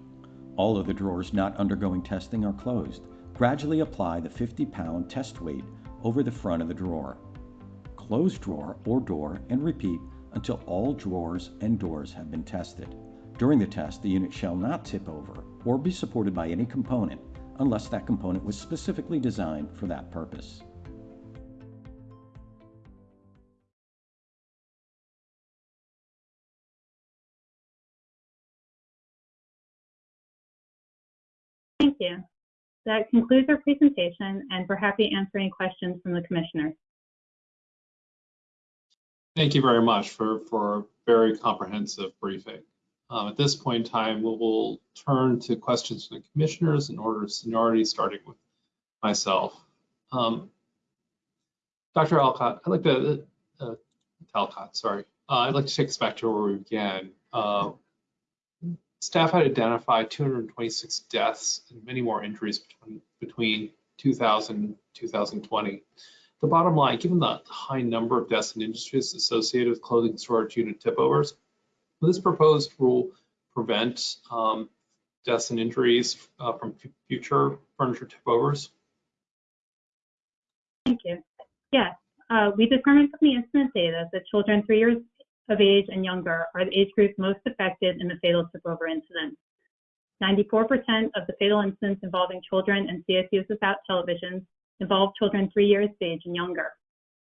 All of the drawers not undergoing testing are closed. Gradually apply the 50 pound test weight over the front of the drawer. Close drawer or door and repeat until all drawers and doors have been tested. During the test, the unit shall not tip over or be supported by any component unless that component was specifically designed for that purpose. That concludes our presentation, and we're happy to answer any questions from the commissioners. Thank you very much for, for a very comprehensive briefing. Um, at this point in time, we will turn to questions from the commissioners in order of seniority, starting with myself. Um, Dr. Alcott, I'd like to, uh, Talcott, sorry. Uh, I'd like to take us back to where we began. Uh, staff had identified 226 deaths and many more injuries between, between 2000 and 2020. The bottom line, given the high number of deaths in industries associated with clothing storage unit tip overs, will this proposed rule prevent um, deaths and injuries uh, from future furniture tip overs? Thank you. Yes, uh, we determined from the incident data that children three years of age and younger are the age group most affected in the fatal tip over incident. 94% of the fatal incidents involving children and CSUs without televisions involve children three years of age and younger.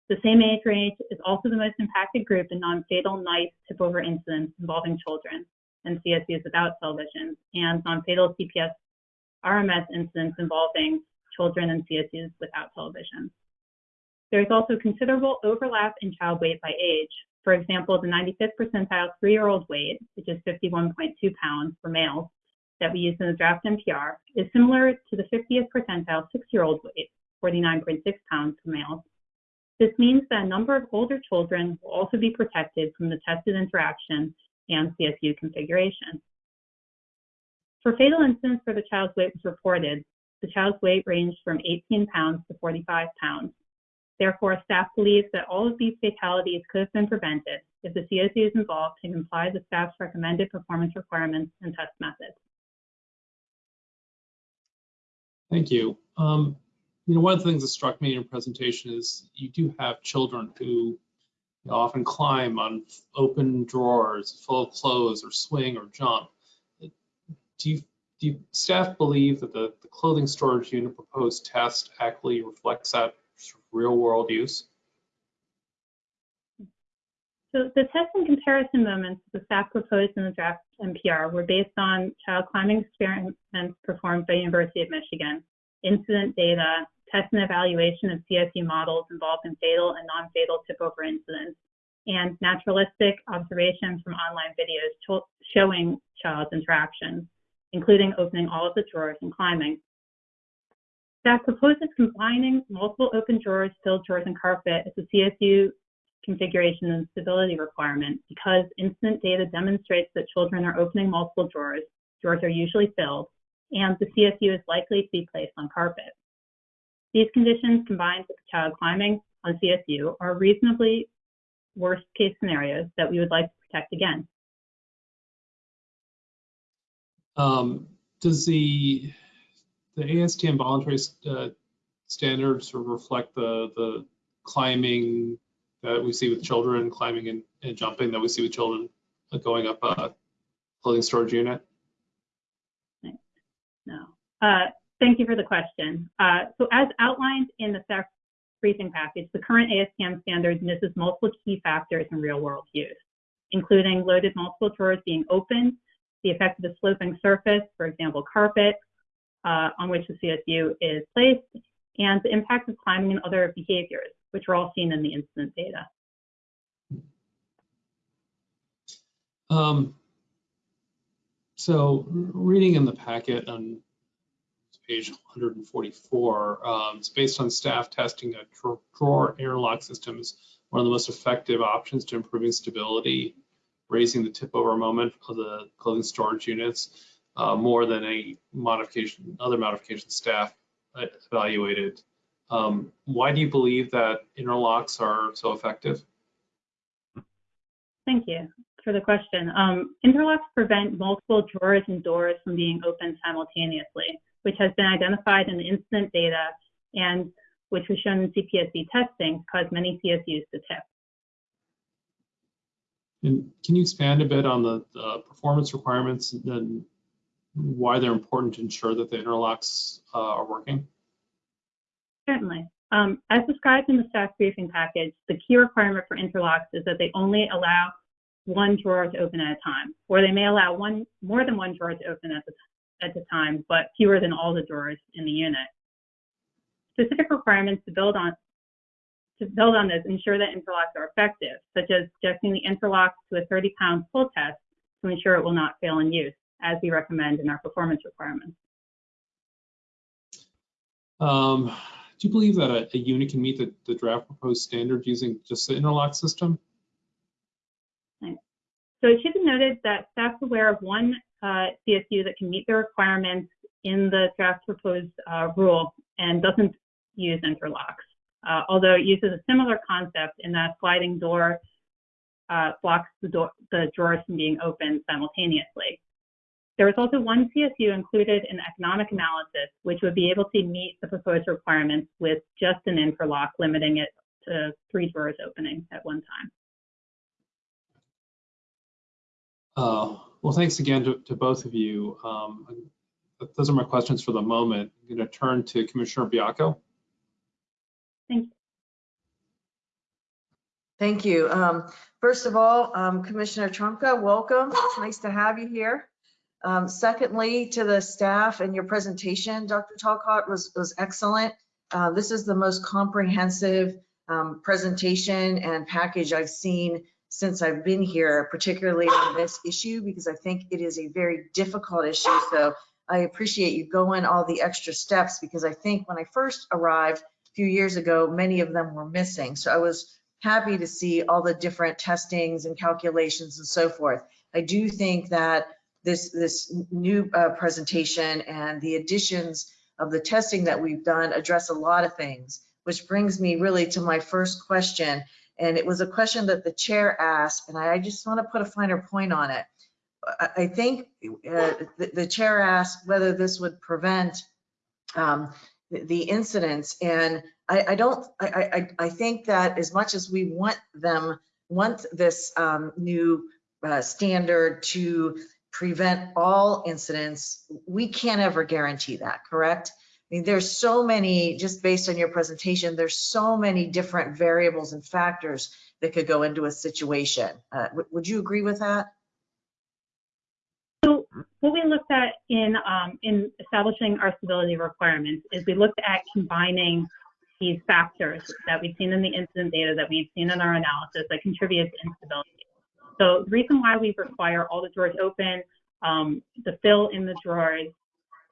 The same age range is also the most impacted group in non-fatal NEISS tip over incidents involving children and CSUs without televisions and non-fatal CPS RMS incidents involving children and CSUs without televisions. There is also considerable overlap in child weight by age. For example, the 95th percentile three-year-old weight, which is 51.2 pounds for males, that we use in the draft NPR, is similar to the 50th percentile six-year-old weight, 49.6 pounds for males. This means that a number of older children will also be protected from the tested interaction and CSU configuration. For fatal incidents where the child's weight was reported, the child's weight ranged from 18 pounds to 45 pounds. Therefore, staff believes that all of these fatalities could have been prevented if the CSUs involved had complied with staff's recommended performance requirements and test methods. Thank you. Um, you know, one of the things that struck me in your presentation is you do have children who often climb on open drawers full of clothes or swing or jump. Do you, do you staff believe that the, the clothing storage unit proposed test accurately reflects that real world use? So the test and comparison moments the staff proposed in the draft NPR were based on child climbing experiments performed by University of Michigan, incident data, test and evaluation of CSU models involved in fatal and non-fatal tip-over incidents, and naturalistic observations from online videos showing child's interactions, including opening all of the drawers and climbing. Staff proposes combining multiple open drawers, filled drawers, and carpet as a CSU configuration and stability requirement because incident data demonstrates that children are opening multiple drawers, drawers are usually filled, and the CSU is likely to be placed on carpet. These conditions combined with the child climbing on CSU are reasonably worst case scenarios that we would like to protect against. Um, does the the ASTM voluntary uh, standards reflect the the climbing that we see with children, climbing and, and jumping that we see with children going up a clothing storage unit? No. Uh, thank you for the question. Uh, so as outlined in the staff briefing package, the current ASTM standards misses multiple key factors in real world use, including loaded multiple drawers being open, the effect of a sloping surface, for example, carpet, uh, on which the CSU is placed, and the impact of climbing and other behaviors, which are all seen in the incident data. Um, so reading in the packet on page 144, um, it's based on staff testing a drawer interlock system is one of the most effective options to improving stability, raising the tip over moment of the clothing storage units uh, more than a modification, other modification staff evaluated. Um, why do you believe that interlocks are so effective? Thank you for the question. Um, interlocks prevent multiple drawers and doors from being opened simultaneously, which has been identified in the incident data and which was shown in CPSC testing caused many CSUs to tip. And can you expand a bit on the, the performance requirements and why they're important to ensure that the interlocks uh, are working? Certainly. Um, as described in the staff briefing package, the key requirement for interlocks is that they only allow one drawer to open at a time, or they may allow one more than one drawer to open at the, at the time, but fewer than all the drawers in the unit. Specific requirements to build on to build on this, ensure that interlocks are effective, such as subjecting the interlock to a 30-pound pull test to ensure it will not fail in use, as we recommend in our performance requirements. Um, do you believe that a, a unit can meet the, the draft proposed standard using just the interlock system? So it should be noted that staff is aware of one uh, CSU that can meet the requirements in the draft proposed uh, rule and doesn't use interlocks, uh, although it uses a similar concept in that sliding door uh, blocks the, door, the drawers from being opened simultaneously. There is also one CSU included in economic analysis, which would be able to meet the proposed requirements with just an interlock, limiting it to three drawers opening at one time. Uh, well, thanks again to, to both of you. Um, those are my questions for the moment. I'm going to turn to Commissioner Baiocco. Thank you. Thank you. Um, First of all, um, Commissioner Trumka, welcome. It's nice to have you here. Um, Secondly, to the staff and your presentation, Dr. Talcott was, was excellent. Uh, This is the most comprehensive um, presentation and package I've seen since I've been here, particularly on this issue, because I think it is a very difficult issue. So I appreciate you going all the extra steps because I think when I first arrived a few years ago, many of them were missing. So I was happy to see all the different testings and calculations and so forth. I do think that this, this new uh, presentation and the additions of the testing that we've done address a lot of things, which brings me really to my first question. And it was a question that the chair asked, and I just want to put a finer point on it. I, think uh, the, the chair asked whether this would prevent um, the, the incidents. And I, I don't, I, I, I think that as much as we want them, want this um, new uh, standard to prevent all incidents, we can't ever guarantee that, correct? I mean, there's so many, just based on your presentation, there's so many different variables and factors that could go into a situation. Uh, would, you agree with that? So what we looked at in um, in establishing our stability requirements is we looked at combining these factors that we've seen in the incident data that we've seen in our analysis that contribute to instability. So the reason why we require all the drawers open, um, the fill in the drawers,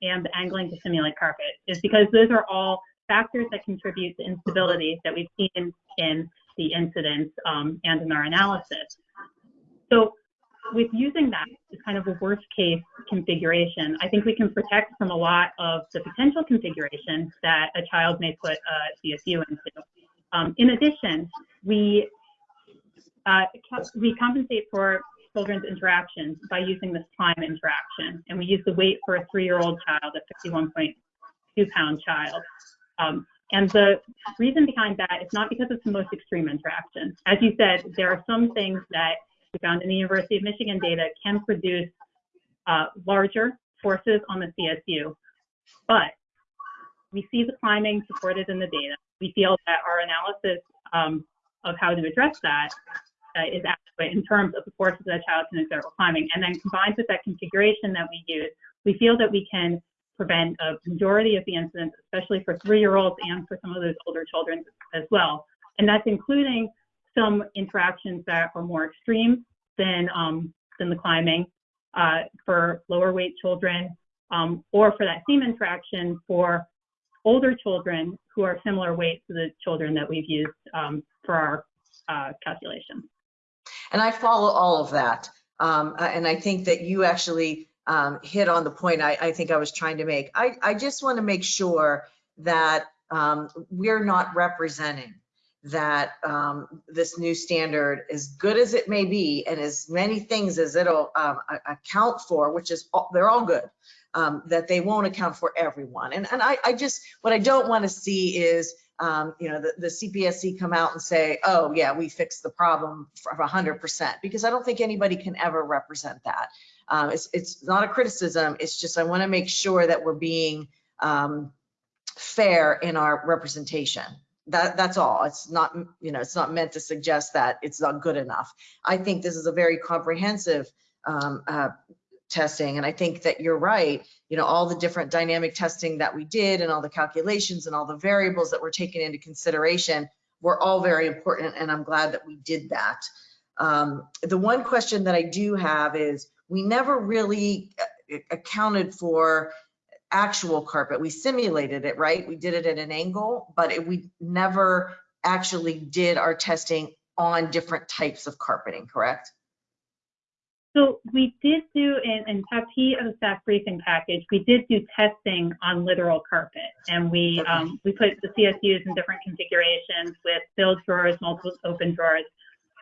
and the angling to simulate carpet is because those are all factors that contribute to instability that we've seen in the incidents um, and in our analysis. So with using that as kind of a worst case configuration, I think we can protect from a lot of the potential configurations that a child may put a CSU into. Um, in addition, we uh, we compensate for children's interactions by using this time interaction, and we use the weight for a three-year-old child, a 51.2 pound child. Um, and the reason behind that is not because it's the most extreme interaction. As you said, there are some things that we found in the University of Michigan data can produce uh, larger forces on the CSU. But we see the climbing supported in the data. We feel that our analysis um, of how to address that uh, is adequate in terms of the forces that a child can exert while climbing. And then combined with that configuration that we use, we feel that we can prevent a majority of the incidents, especially for three-year-olds and for some of those older children as well. And that's including some interactions that are more extreme than, um, than the climbing uh, for lower weight children, um, or for that same interaction for older children who are similar weight to the children that we've used um, for our uh, calculations. And I follow all of that. Um, and I think that you actually um, hit on the point I, I, think I was trying to make. I, I just want to make sure that um, we're not representing that um, this new standard, as good as it may be, and as many things as it'll um, account for, which is all, they're all good, um, that they won't account for everyone. And, and I, I just, what I don't want to see is, um, you know, the, the CPSC come out and say, oh yeah, we fixed the problem for 100%, because I don't think anybody can ever represent that. Um, it's, it's not a criticism, it's just I want to make sure that we're being um, fair in our representation. That that's all. It's not you know it's not meant to suggest that it's not good enough. I think this is a very comprehensive um, uh, testing and i think that you're right you know all the different dynamic testing that we did and all the calculations and all the variables that were taken into consideration were all very important and I'm glad that we did that. Um, the one question that I do have is we never really uh, accounted for actual carpet. We simulated it, right? We did it at an angle, but it, we never actually did our testing on different types of carpeting, correct? So we did do in, in tab P of the staff briefing package, we did do testing on literal carpet. And we, um, we put the CSUs in different configurations with filled drawers, multiple open drawers.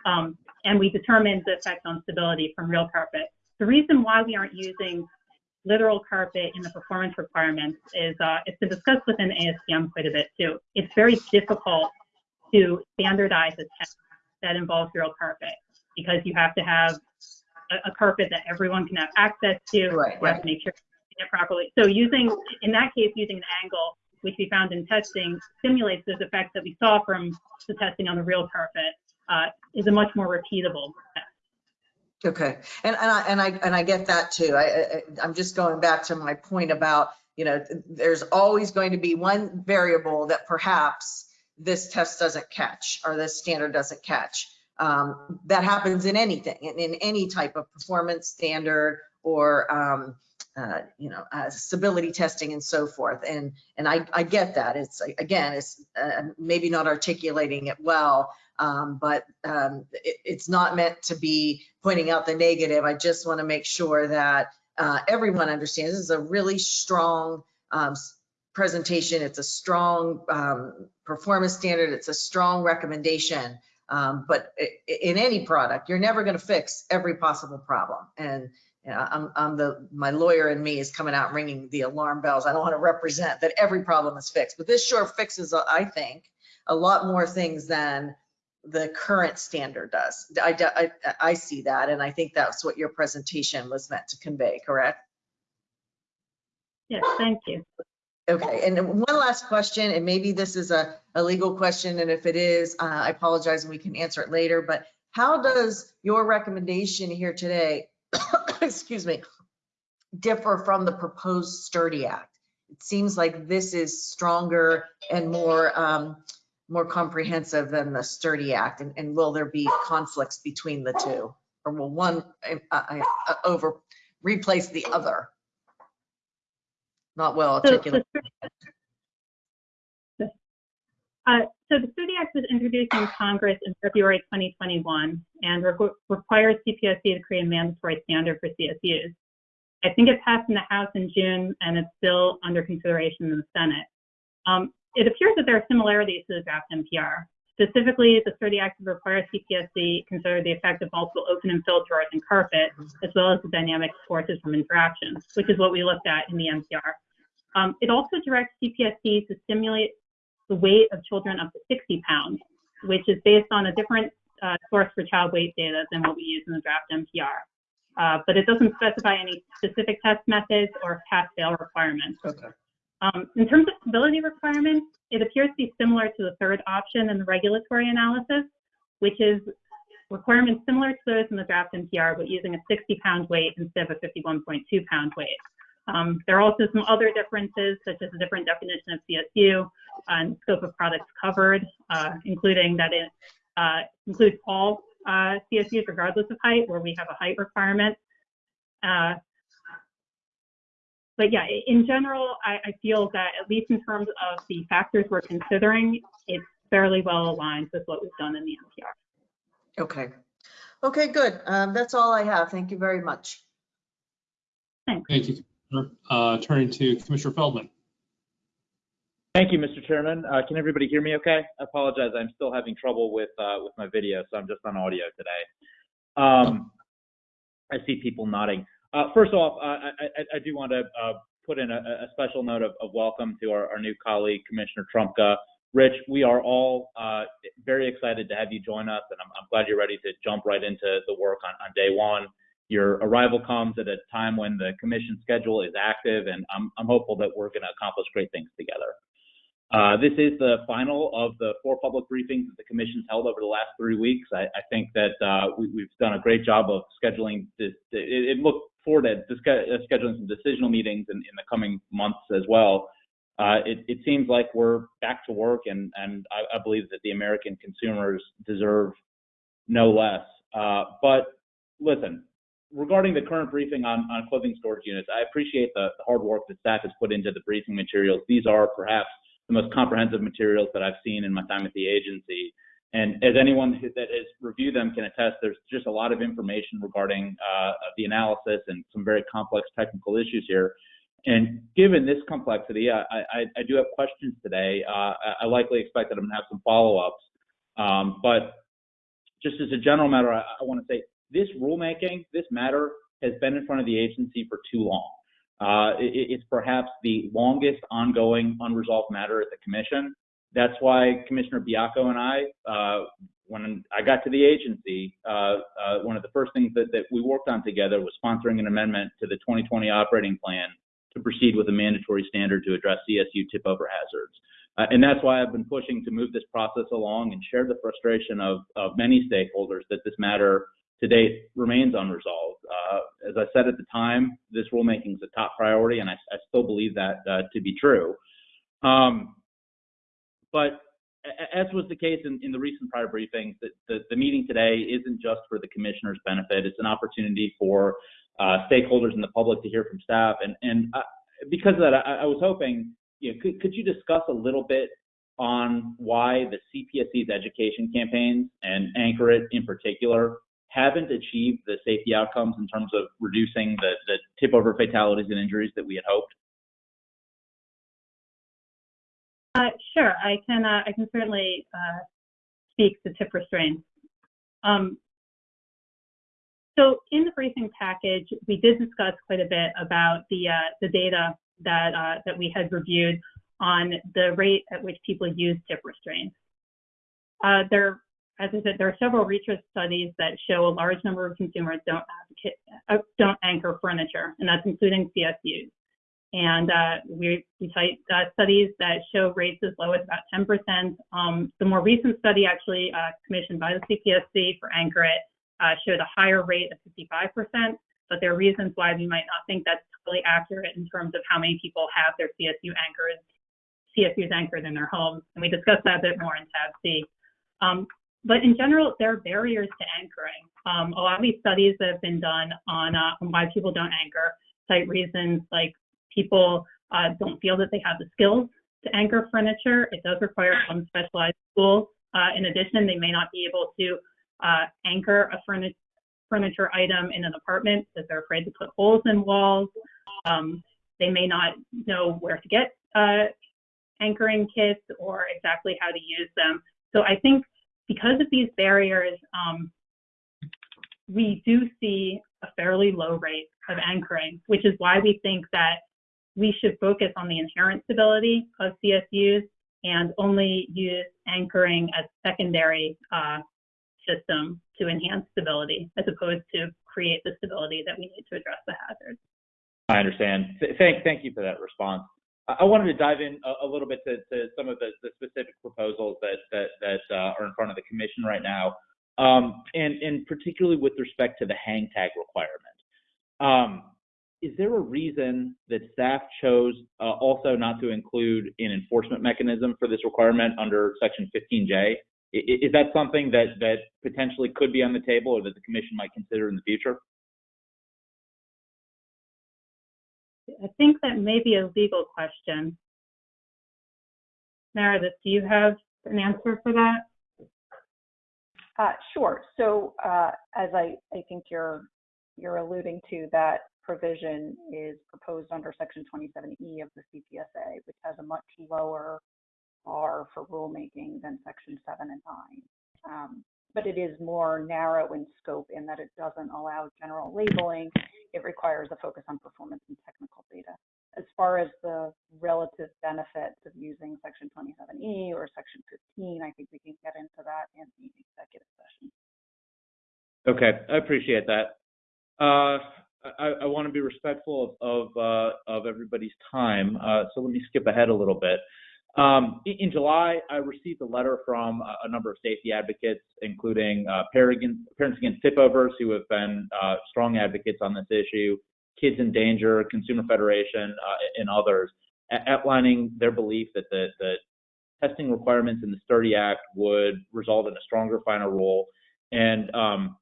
Um, and we determined the effect on stability from real carpet. The reason why we aren't using literal carpet in the performance requirements is, uh, it's been discussed within ASTM quite a bit too. It's very difficult to standardize a test that involves real carpet because you have to have a, a carpet that everyone can have access to. Right, You have to make sure it properly. So using, in that case, using an angle, which we found in testing, simulates those effects that we saw from the testing on the real carpet, uh, is a much more repeatable test. Okay, and, and I, and I, and I get that too. I, I, I'm just going back to my point about, you know, there's always going to be one variable that perhaps this test doesn't catch or this standard doesn't catch. Um, that happens in anything, in, in any type of performance standard or, um, uh, you know, uh, stability testing and so forth. And, and I, I get that. It's, again, it's uh, maybe not articulating it well, um, but um, it, it's not meant to be pointing out the negative. I just want to make sure that uh, everyone understands this is a really strong um, presentation. It's a strong um, performance standard. It's a strong recommendation. Um, but in any product, you're never going to fix every possible problem. And you know, I'm, I'm the my lawyer and me is coming out ringing the alarm bells. I don't want to represent that every problem is fixed, but this sure fixes, uh, I think, a lot more things than the current standard does. I, I, I see that, and I think that's what your presentation was meant to convey, correct? Yes, thank you. Okay, and one last question, and maybe this is a, a legal question, and if it is, uh, I apologize and we can answer it later, but how does your recommendation here today, excuse me, differ from the proposed Sturdy Act? It seems like this is stronger and more, um, more comprehensive than the Sturdy Act, and, and will there be conflicts between the two? Or will one, uh, uh, over, replace the other? Not well So, articulated. so, uh, so the Sturdy Act was introduced in Congress in February 2021 and requ- requires CPSC to create a mandatory standard for CSUs. I think it passed in the House in June and it's still under consideration in the Senate. Um, it appears that there are similarities to the draft NPR. Specifically, the Sturdy Act requires CPSC consider the effect of multiple open and filled drawers and carpet, as well as the dynamic forces from interactions, which is what we looked at in the NPR. Um, it also directs CPSC to simulate the weight of children up to 60 pounds, which is based on a different uh, source for child weight data than what we use in the draft NPR. Uh, but it doesn't specify any specific test methods or pass-fail requirements. Okay. Um, in terms of stability requirements, it appears to be similar to the third option in the regulatory analysis, which is requirements similar to those in the draft NPR, but using a 60 pound weight instead of a 51.2 pound weight. Um, there are also some other differences, such as a different definition of CSU and scope of products covered, uh, including that it uh, includes all uh, CSUs regardless of height, where we have a height requirement. But yeah, in general, I, I feel that at least in terms of the factors we're considering, it's fairly well aligned with what we've done in the NPR. Okay. Okay, good. Um, that's all I have. Thank you very much. Thanks. Thank you. Commissioner. Uh, Turning to Commissioner Feldman. Thank you, Mr. Chairman. Uh, can everybody hear me okay? I apologize. I'm still having trouble with, uh, with my video, so I'm just on audio today. Um, I see people nodding. Uh, first off, uh, I, I, I do want to uh, put in a, a special note of, of welcome to our, our new colleague, Commissioner Trumka. Rich, we are all uh, very excited to have you join us, and I'm, I'm glad you're ready to jump right into the work on, on day one. Your arrival comes at a time when the commission schedule is active, and I'm, I'm hopeful that we're going to accomplish great things together. Uh, this is the final of the four public briefings that the commission's held over the last three weeks. I, I think that uh, we, have done a great job of scheduling. This, it, it looked forward to uh, scheduling some decisional meetings in, in the coming months as well. uh, it, it seems like we're back to work, and, and I, I believe that the American consumers deserve no less. Uh, but listen, regarding the current briefing on, on clothing storage units, I appreciate the, the hard work that staff has put into the briefing materials. These are perhaps the most comprehensive materials that I've seen in my time at the agency. And as anyone that has reviewed them can attest, there's just a lot of information regarding uh, the analysis and some very complex technical issues here. And given this complexity, I, I, I do have questions today. Uh, I likely expect that I'm gonna have some follow-ups. Um, but just as a general matter, I, I want to say this rulemaking, this matter has been in front of the agency for too long. Uh, it, it's perhaps the longest ongoing unresolved matter at the commission. That's why Commissioner Baiocco and I, uh, when I got to the agency, uh, uh, one of the first things that, that we worked on together was sponsoring an amendment to the 2020 operating plan to proceed with a mandatory standard to address CSU tip over hazards. Uh, and that's why I've been pushing to move this process along and share the frustration of, of many stakeholders that this matter to date remains unresolved. Uh, as I said at the time, this rulemaking is a top priority, and I, I still believe that uh, to be true. Um, but as was the case in, in the recent prior briefings, the, the, the, meeting today isn't just for the commissioner's benefit. It's an opportunity for uh, stakeholders and the public to hear from staff. And, and uh, because of that, I, I was hoping, you know, could, could you discuss a little bit on why the CPSC's education campaigns and Anchor It in particular haven't achieved the safety outcomes in terms of reducing the, the tip over fatalities and injuries that we had hoped? Uh, sure, I can. Uh, I can certainly uh, speak to tip restraints. Um, so in the briefing package, we did discuss quite a bit about the uh, the data that uh, that we had reviewed on the rate at which people use tip restraints. Uh, there, as I said, there are several research studies that show a large number of consumers don't advocate, don't anchor furniture, and that's including CSUs. And uh, we, we cite uh, studies that show rates as low as about 10%. Um, the more recent study, actually uh, commissioned by the CPSC for Anchor It, uh, showed a higher rate of 55%. But there are reasons why we might not think that's totally accurate in terms of how many people have their CSU anchors, CSUs anchored in their homes. And we discussed that a bit more in tab C. Um, but in general, there are barriers to anchoring. Um, a lot of these studies that have been done on, uh, on why people don't anchor cite reasons like people uh, don't feel that they have the skills to anchor furniture. It does require some specialized tools. Uh, in addition, they may not be able to uh, anchor a furniture furniture item in an apartment because they're afraid to put holes in walls. Um, they may not know where to get uh, anchoring kits or exactly how to use them. So I think because of these barriers, um, we do see a fairly low rate of anchoring, which is why we think that we should focus on the inherent stability of CSUs and only use anchoring as a secondary uh, system to enhance stability as opposed to create the stability that we need to address the hazards. I understand. Thank, thank you for that response. I wanted to dive in a, a little bit to, to some of the, the, specific proposals that that, that uh, are in front of the commission right now, um, and and particularly with respect to the hang tag requirement. Um, is there a reason that staff chose uh, also not to include an enforcement mechanism for this requirement under Section 15J? Is that something that, that potentially could be on the table or that the commission might consider in the future? I think that may be a legal question. Meredith, do you have an answer for that? Uh, sure. So uh, as I, I think you're you're alluding to that provision is proposed under Section 27E of the CPSA, which has a much lower bar for rulemaking than Section 7 and 9. Um, but it is more narrow in scope in that it doesn't allow general labeling. It requires a focus on performance and technical data. As far as the relative benefits of using Section 27E or Section 15, I think we can get into that in the executive session. Okay, I appreciate that. Uh, I, I want to be respectful of of, uh, of everybody's time, uh, so let me skip ahead a little bit. Um, in, July, I received a letter from a, number of safety advocates, including uh, Parents Against Tipovers, who have been uh, strong advocates on this issue, Kids in Danger, Consumer Federation, uh, and others. outlining their belief that the, the testing requirements in the Sturdy Act would result in a stronger final rule. And um,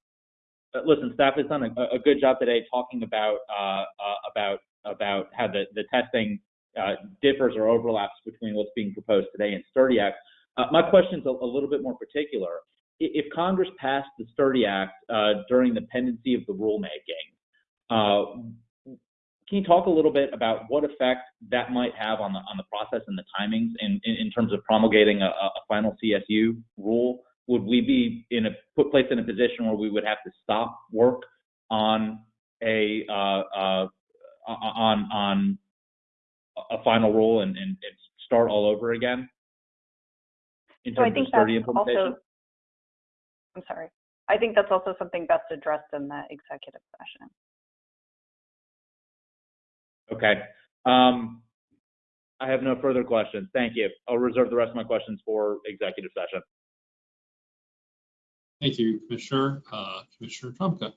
listen, staff has done a, a good job today talking about uh, uh, about about how the, the testing uh, differs or overlaps between what's being proposed today and Sturdy Act. Uh, my question's a, a little bit more particular. If Congress passed the Sturdy Act uh, during the pendency of the rulemaking, uh, can you talk a little bit about what effect that might have on the on the process and the timings in, in, in terms of promulgating a, a final CSU rule? Would we be in a put place in a position where we would have to stop work on a uh, uh, on on a final rule and, and, and start all over again in So I terms of think sturdy that's implementation? also, I'm sorry. I think that's also something best addressed in the executive session. Okay. Um, I have no further questions. Thank you. I'll reserve the rest of my questions for executive session. Thank you, Commissioner. Uh, Commissioner Trumka.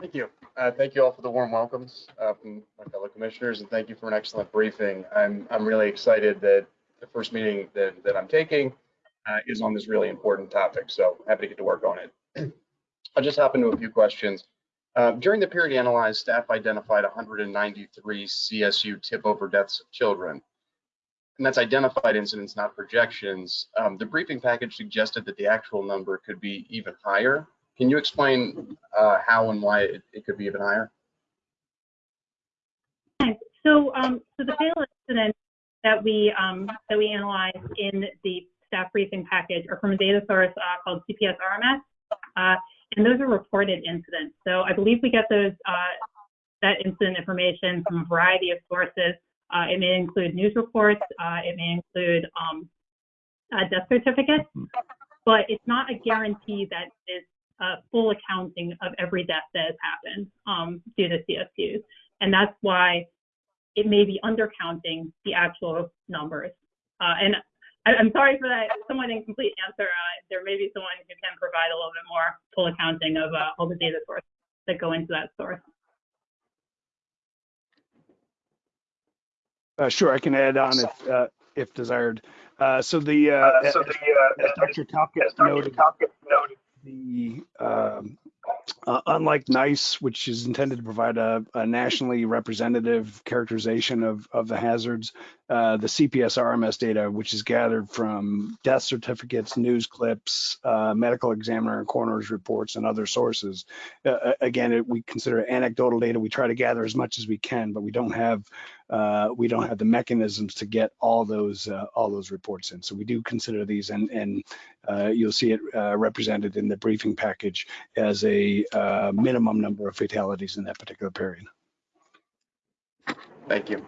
Thank you. Uh, Thank you all for the warm welcomes uh, from my fellow commissioners, and thank you for an excellent briefing. I'm, I'm really excited that the first meeting that, that I'm taking uh, is on this really important topic, so happy to get to work on it. I'll just hop into a few questions. Uh, During the period analyzed, staff identified 193 CSU tip-over deaths of children. And that's identified incidents, not projections. Um, The briefing package suggested that the actual number could be even higher. Can you explain uh, how and why it, it could be even higher? So, um, so the fatal incidents that we, um, that we analyzed in the staff briefing package are from a data source, uh, called CPS RMS. Uh, and those are reported incidents. So I believe we get those, uh, that incident information from a variety of sources. Uh, it may include news reports, uh, it may include, um, death certificates, but it's not a guarantee that is a full accounting of every death that has happened, um, due to CSUs. And that's why it may be undercounting the actual numbers. Uh, and I, I'm sorry for that somewhat incomplete answer. Uh, there may be someone who can provide a little bit more full accounting of uh, all the data sources that go into that source. Uh, sure, I can add on if, uh, if desired. Uh, so the, uh, as Dr. Talcott noted, the, um, uh, unlike NEISS, which is intended to provide a, a nationally representative characterization of, of the hazards, uh, the CPS RMS data, which is gathered from death certificates, news clips, uh, medical examiner and coroner's reports, and other sources. Uh, again, it, we consider anecdotal data. We try to gather as much as we can, but we don't have uh, we don't have the mechanisms to get all those uh, all those reports in. So we do consider these, and and uh, you'll see it uh, represented in the briefing package as a uh, minimum number of fatalities in that particular period. Thank you.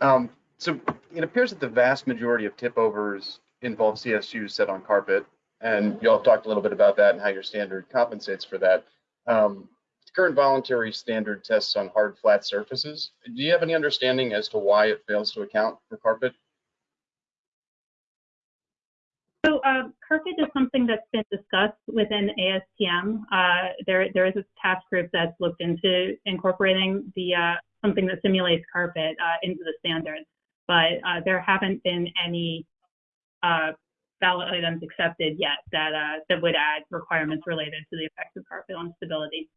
Um, so it appears that the vast majority of tip overs involve CSUs set on carpet, and y'all talked a little bit about that and how your standard compensates for that. Um, current voluntary standard tests on hard, flat surfaces. Do you have any understanding as to why it fails to account for carpet? So uh, carpet is something that's been discussed within ASTM. Uh, there, there is a task group that's looked into incorporating the uh, something that simulates carpet uh, into the standards, but uh, there haven't been any uh, ballot items accepted yet that that would add requirements related to the effects of carpet on stability.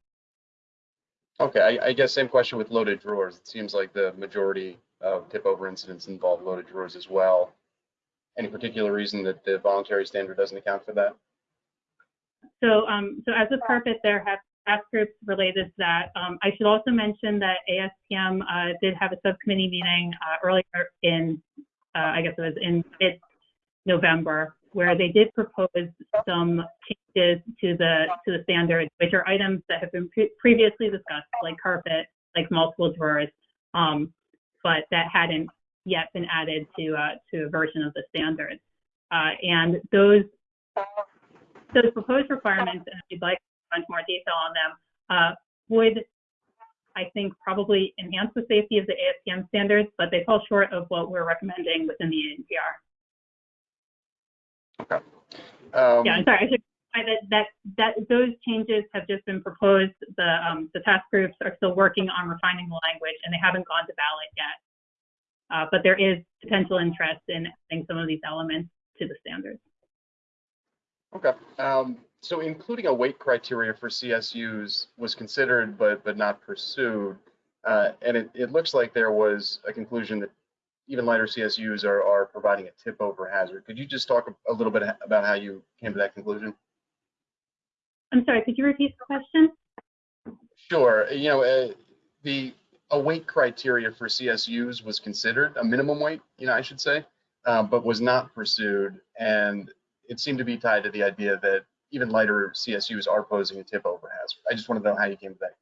Okay, I, I guess same question with loaded drawers. It seems like the majority of tip over incidents involve loaded drawers as well. Any particular reason that the voluntary standard doesn't account for that? So, um, so as a carpet, there have task groups related to that. Um, I should also mention that ASTM uh, did have a subcommittee meeting uh, earlier in, uh, I guess it was in mid-November, where they did propose some changes to the to the standards, which are items that have been pre previously discussed, like carpet, like multiple drawers, um, but that hadn't yet been added to uh, to a version of the standards. Uh, and those those proposed requirements, and you'd like to more detail on them, uh, would I think probably enhance the safety of the ASTM standards, but they fall short of what we're recommending within the ANPR. Okay. Um, yeah, I'm sorry. I should that, that that those changes have just been proposed. The um, the task groups are still working on refining the language, and they haven't gone to ballot yet. Uh, but there is potential interest in adding some of these elements to the standards. Okay. Um, so including a weight criteria for CSUs was considered but but not pursued. Uh, and it, it looks like there was a conclusion that even lighter CSUs are, are providing a tip over hazard. Could you just talk a, a little bit about how you came to that conclusion? I'm sorry, could you repeat the question? Sure. You know, uh, the a weight criteria for CSUs was considered, a minimum weight, you know, I should say, uh, but was not pursued. And it seemed to be tied to the idea that even lighter CSUs are posing a tip over hazard. I just want to know how you came to that.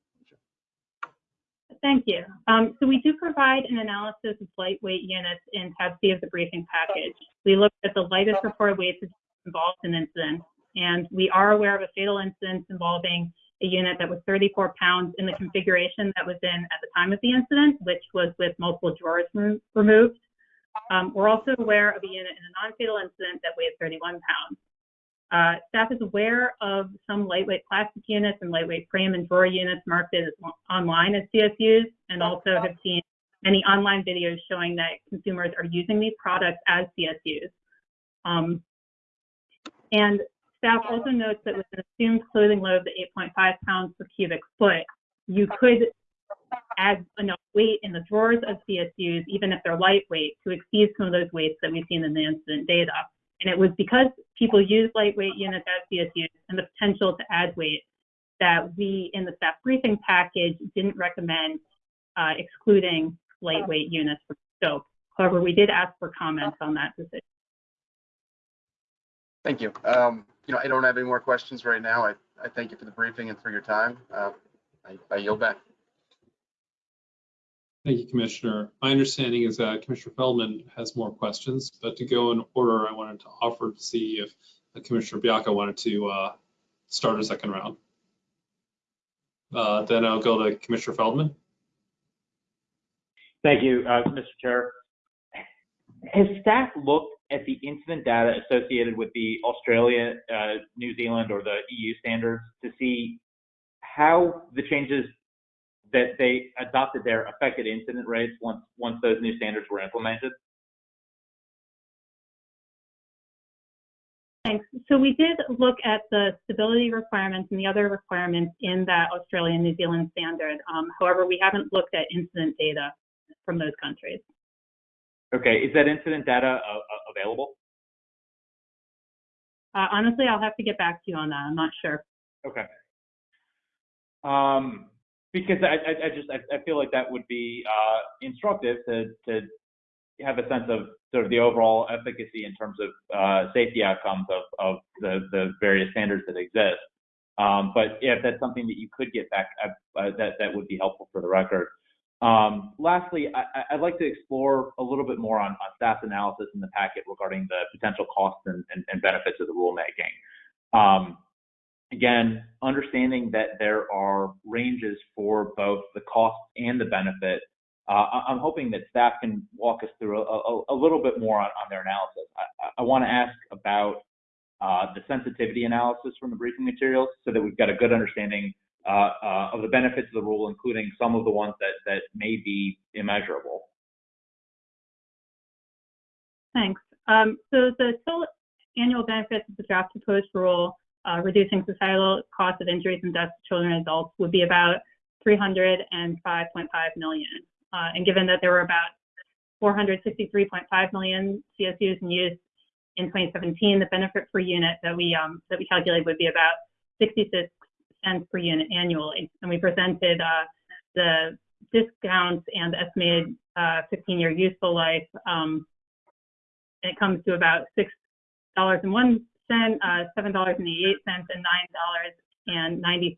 Thank you. Um, so we do provide an analysis of lightweight units in tab C of the briefing package. We looked at the lightest reported weights involved in incidents, and we are aware of a fatal incident involving a unit that was 34 pounds in the configuration that was in at the time of the incident, which was with multiple drawers removed. Um, we're also aware of a unit in a non-fatal incident that weighed 31 pounds. Uh, staff is aware of some lightweight plastic units and lightweight frame and drawer units marketed as online as CSUs, and also have seen many online videos showing that consumers are using these products as CSUs. Um, and staff also notes that with an assumed clothing load of 8.5 pounds per cubic foot, you could add enough weight in the drawers of CSUs, even if they're lightweight, to exceed some of those weights that we've seen in the incident data. And it was because people use lightweight units as CSUs and the potential to add weight that we, in the staff briefing package, didn't recommend uh, excluding lightweight units from scope. However, we did ask for comments on that decision. Thank you. Um, you know, I don't have any more questions right now. I, I thank you for the briefing and for your time. Uh, I, I yield back. Thank you, Commissioner. My understanding is that Commissioner Feldman has more questions, but to go in order, I wanted to offer to see if Commissioner Baiocco wanted to uh, start a second round. Uh, then I'll go to Commissioner Feldman. Thank you, uh, Mr. Chair. Has staff looked at the incident data associated with the Australia, uh, New Zealand, or the EU standards to see how the changes that they adopted their affected incident rates once once those new standards were implemented? Thanks. So we did look at the stability requirements and the other requirements in that Australia New Zealand standard. Um, however, we haven't looked at incident data from those countries. Okay, is that incident data uh, uh available? Uh, honestly, I'll have to get back to you on that. I'm not sure. Okay. Um, because I, I, just I, feel like that would be uh, instructive to to have a sense of sort of the overall efficacy in terms of uh, safety outcomes of, of the, the various standards that exist. Um, but if that's something that you could get back, uh, uh that that would be helpful for the record. Um, lastly, I, would like to explore a little bit more on, on staff's analysis in the packet regarding the potential costs and, and, and benefits of the rulemaking. Um, again, understanding that there are ranges for both the cost and the benefit, uh, I'm hoping that staff can walk us through a, a, a little bit more on, on their analysis. I, I want to ask about uh, the sensitivity analysis from the briefing materials so that we've got a good understanding uh, uh of the benefits of the rule, including some of the ones that, that may be immeasurable. Thanks. Um, so the total annual benefits of the draft proposed rule uh, reducing societal costs of injuries and deaths to children and adults would be about 305.5 million. Uh, and given that there were about 463.5 million CSUs in use in 2017, the benefit per unit that we um, that we calculated would be about 66 cents per unit annually. And we presented uh, the discounts and estimated 15-year uh, useful life. Um, and it comes to about six dollars and one uh, $7.88, and $9.90.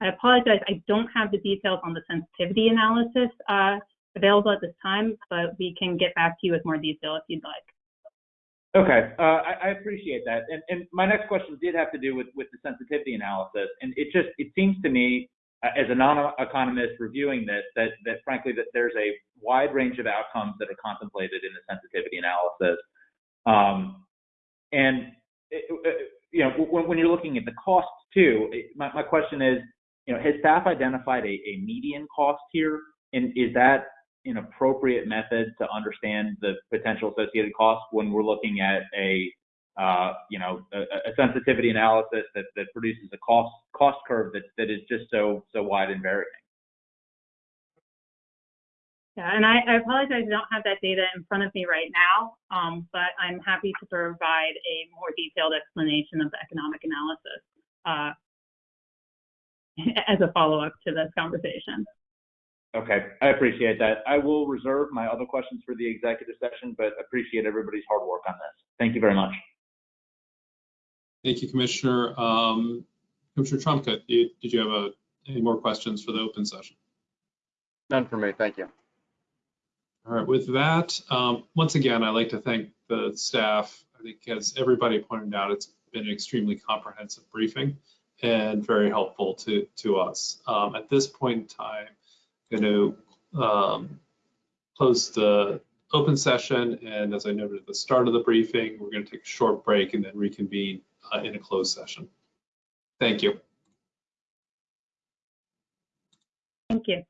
I apologize, I don't have the details on the sensitivity analysis uh, available at this time, but we can get back to you with more detail if you'd like. Okay, uh, I, I, appreciate that. And, and, my next question did have to do with, with the sensitivity analysis. And it just, it seems to me, uh, as a non-economist reviewing this, that, that frankly, that there's a wide range of outcomes that are contemplated in the sensitivity analysis. Um, and you know, when, you're looking at the costs too, my, my question is, you know, has staff identified a, a median cost here? And is that an appropriate method to understand the potential associated costs when we're looking at a, uh, you know, a, a sensitivity analysis that, that produces a cost cost curve that, that is just so so wide and varying. Yeah, and I, I apologize, I don't have that data in front of me right now, um, but I'm happy to provide a more detailed explanation of the economic analysis uh, as a follow-up to this conversation. Okay, I appreciate that. I will reserve my other questions for the executive session, but appreciate everybody's hard work on this. Thank you very much. Thank you, Commissioner. Um, Commissioner Trumka, did you have a- any more questions for the open session? None for me, thank you. All right, with that, um, once again, I'd like to thank the staff. I think as everybody pointed out, it's been an extremely comprehensive briefing and very helpful to, to us. Um, At this point in time, I'm going to um, close the open session, and as I noted at the start of the briefing, we're going to take a short break and then reconvene uh, in a closed session. Thank you. Thank you.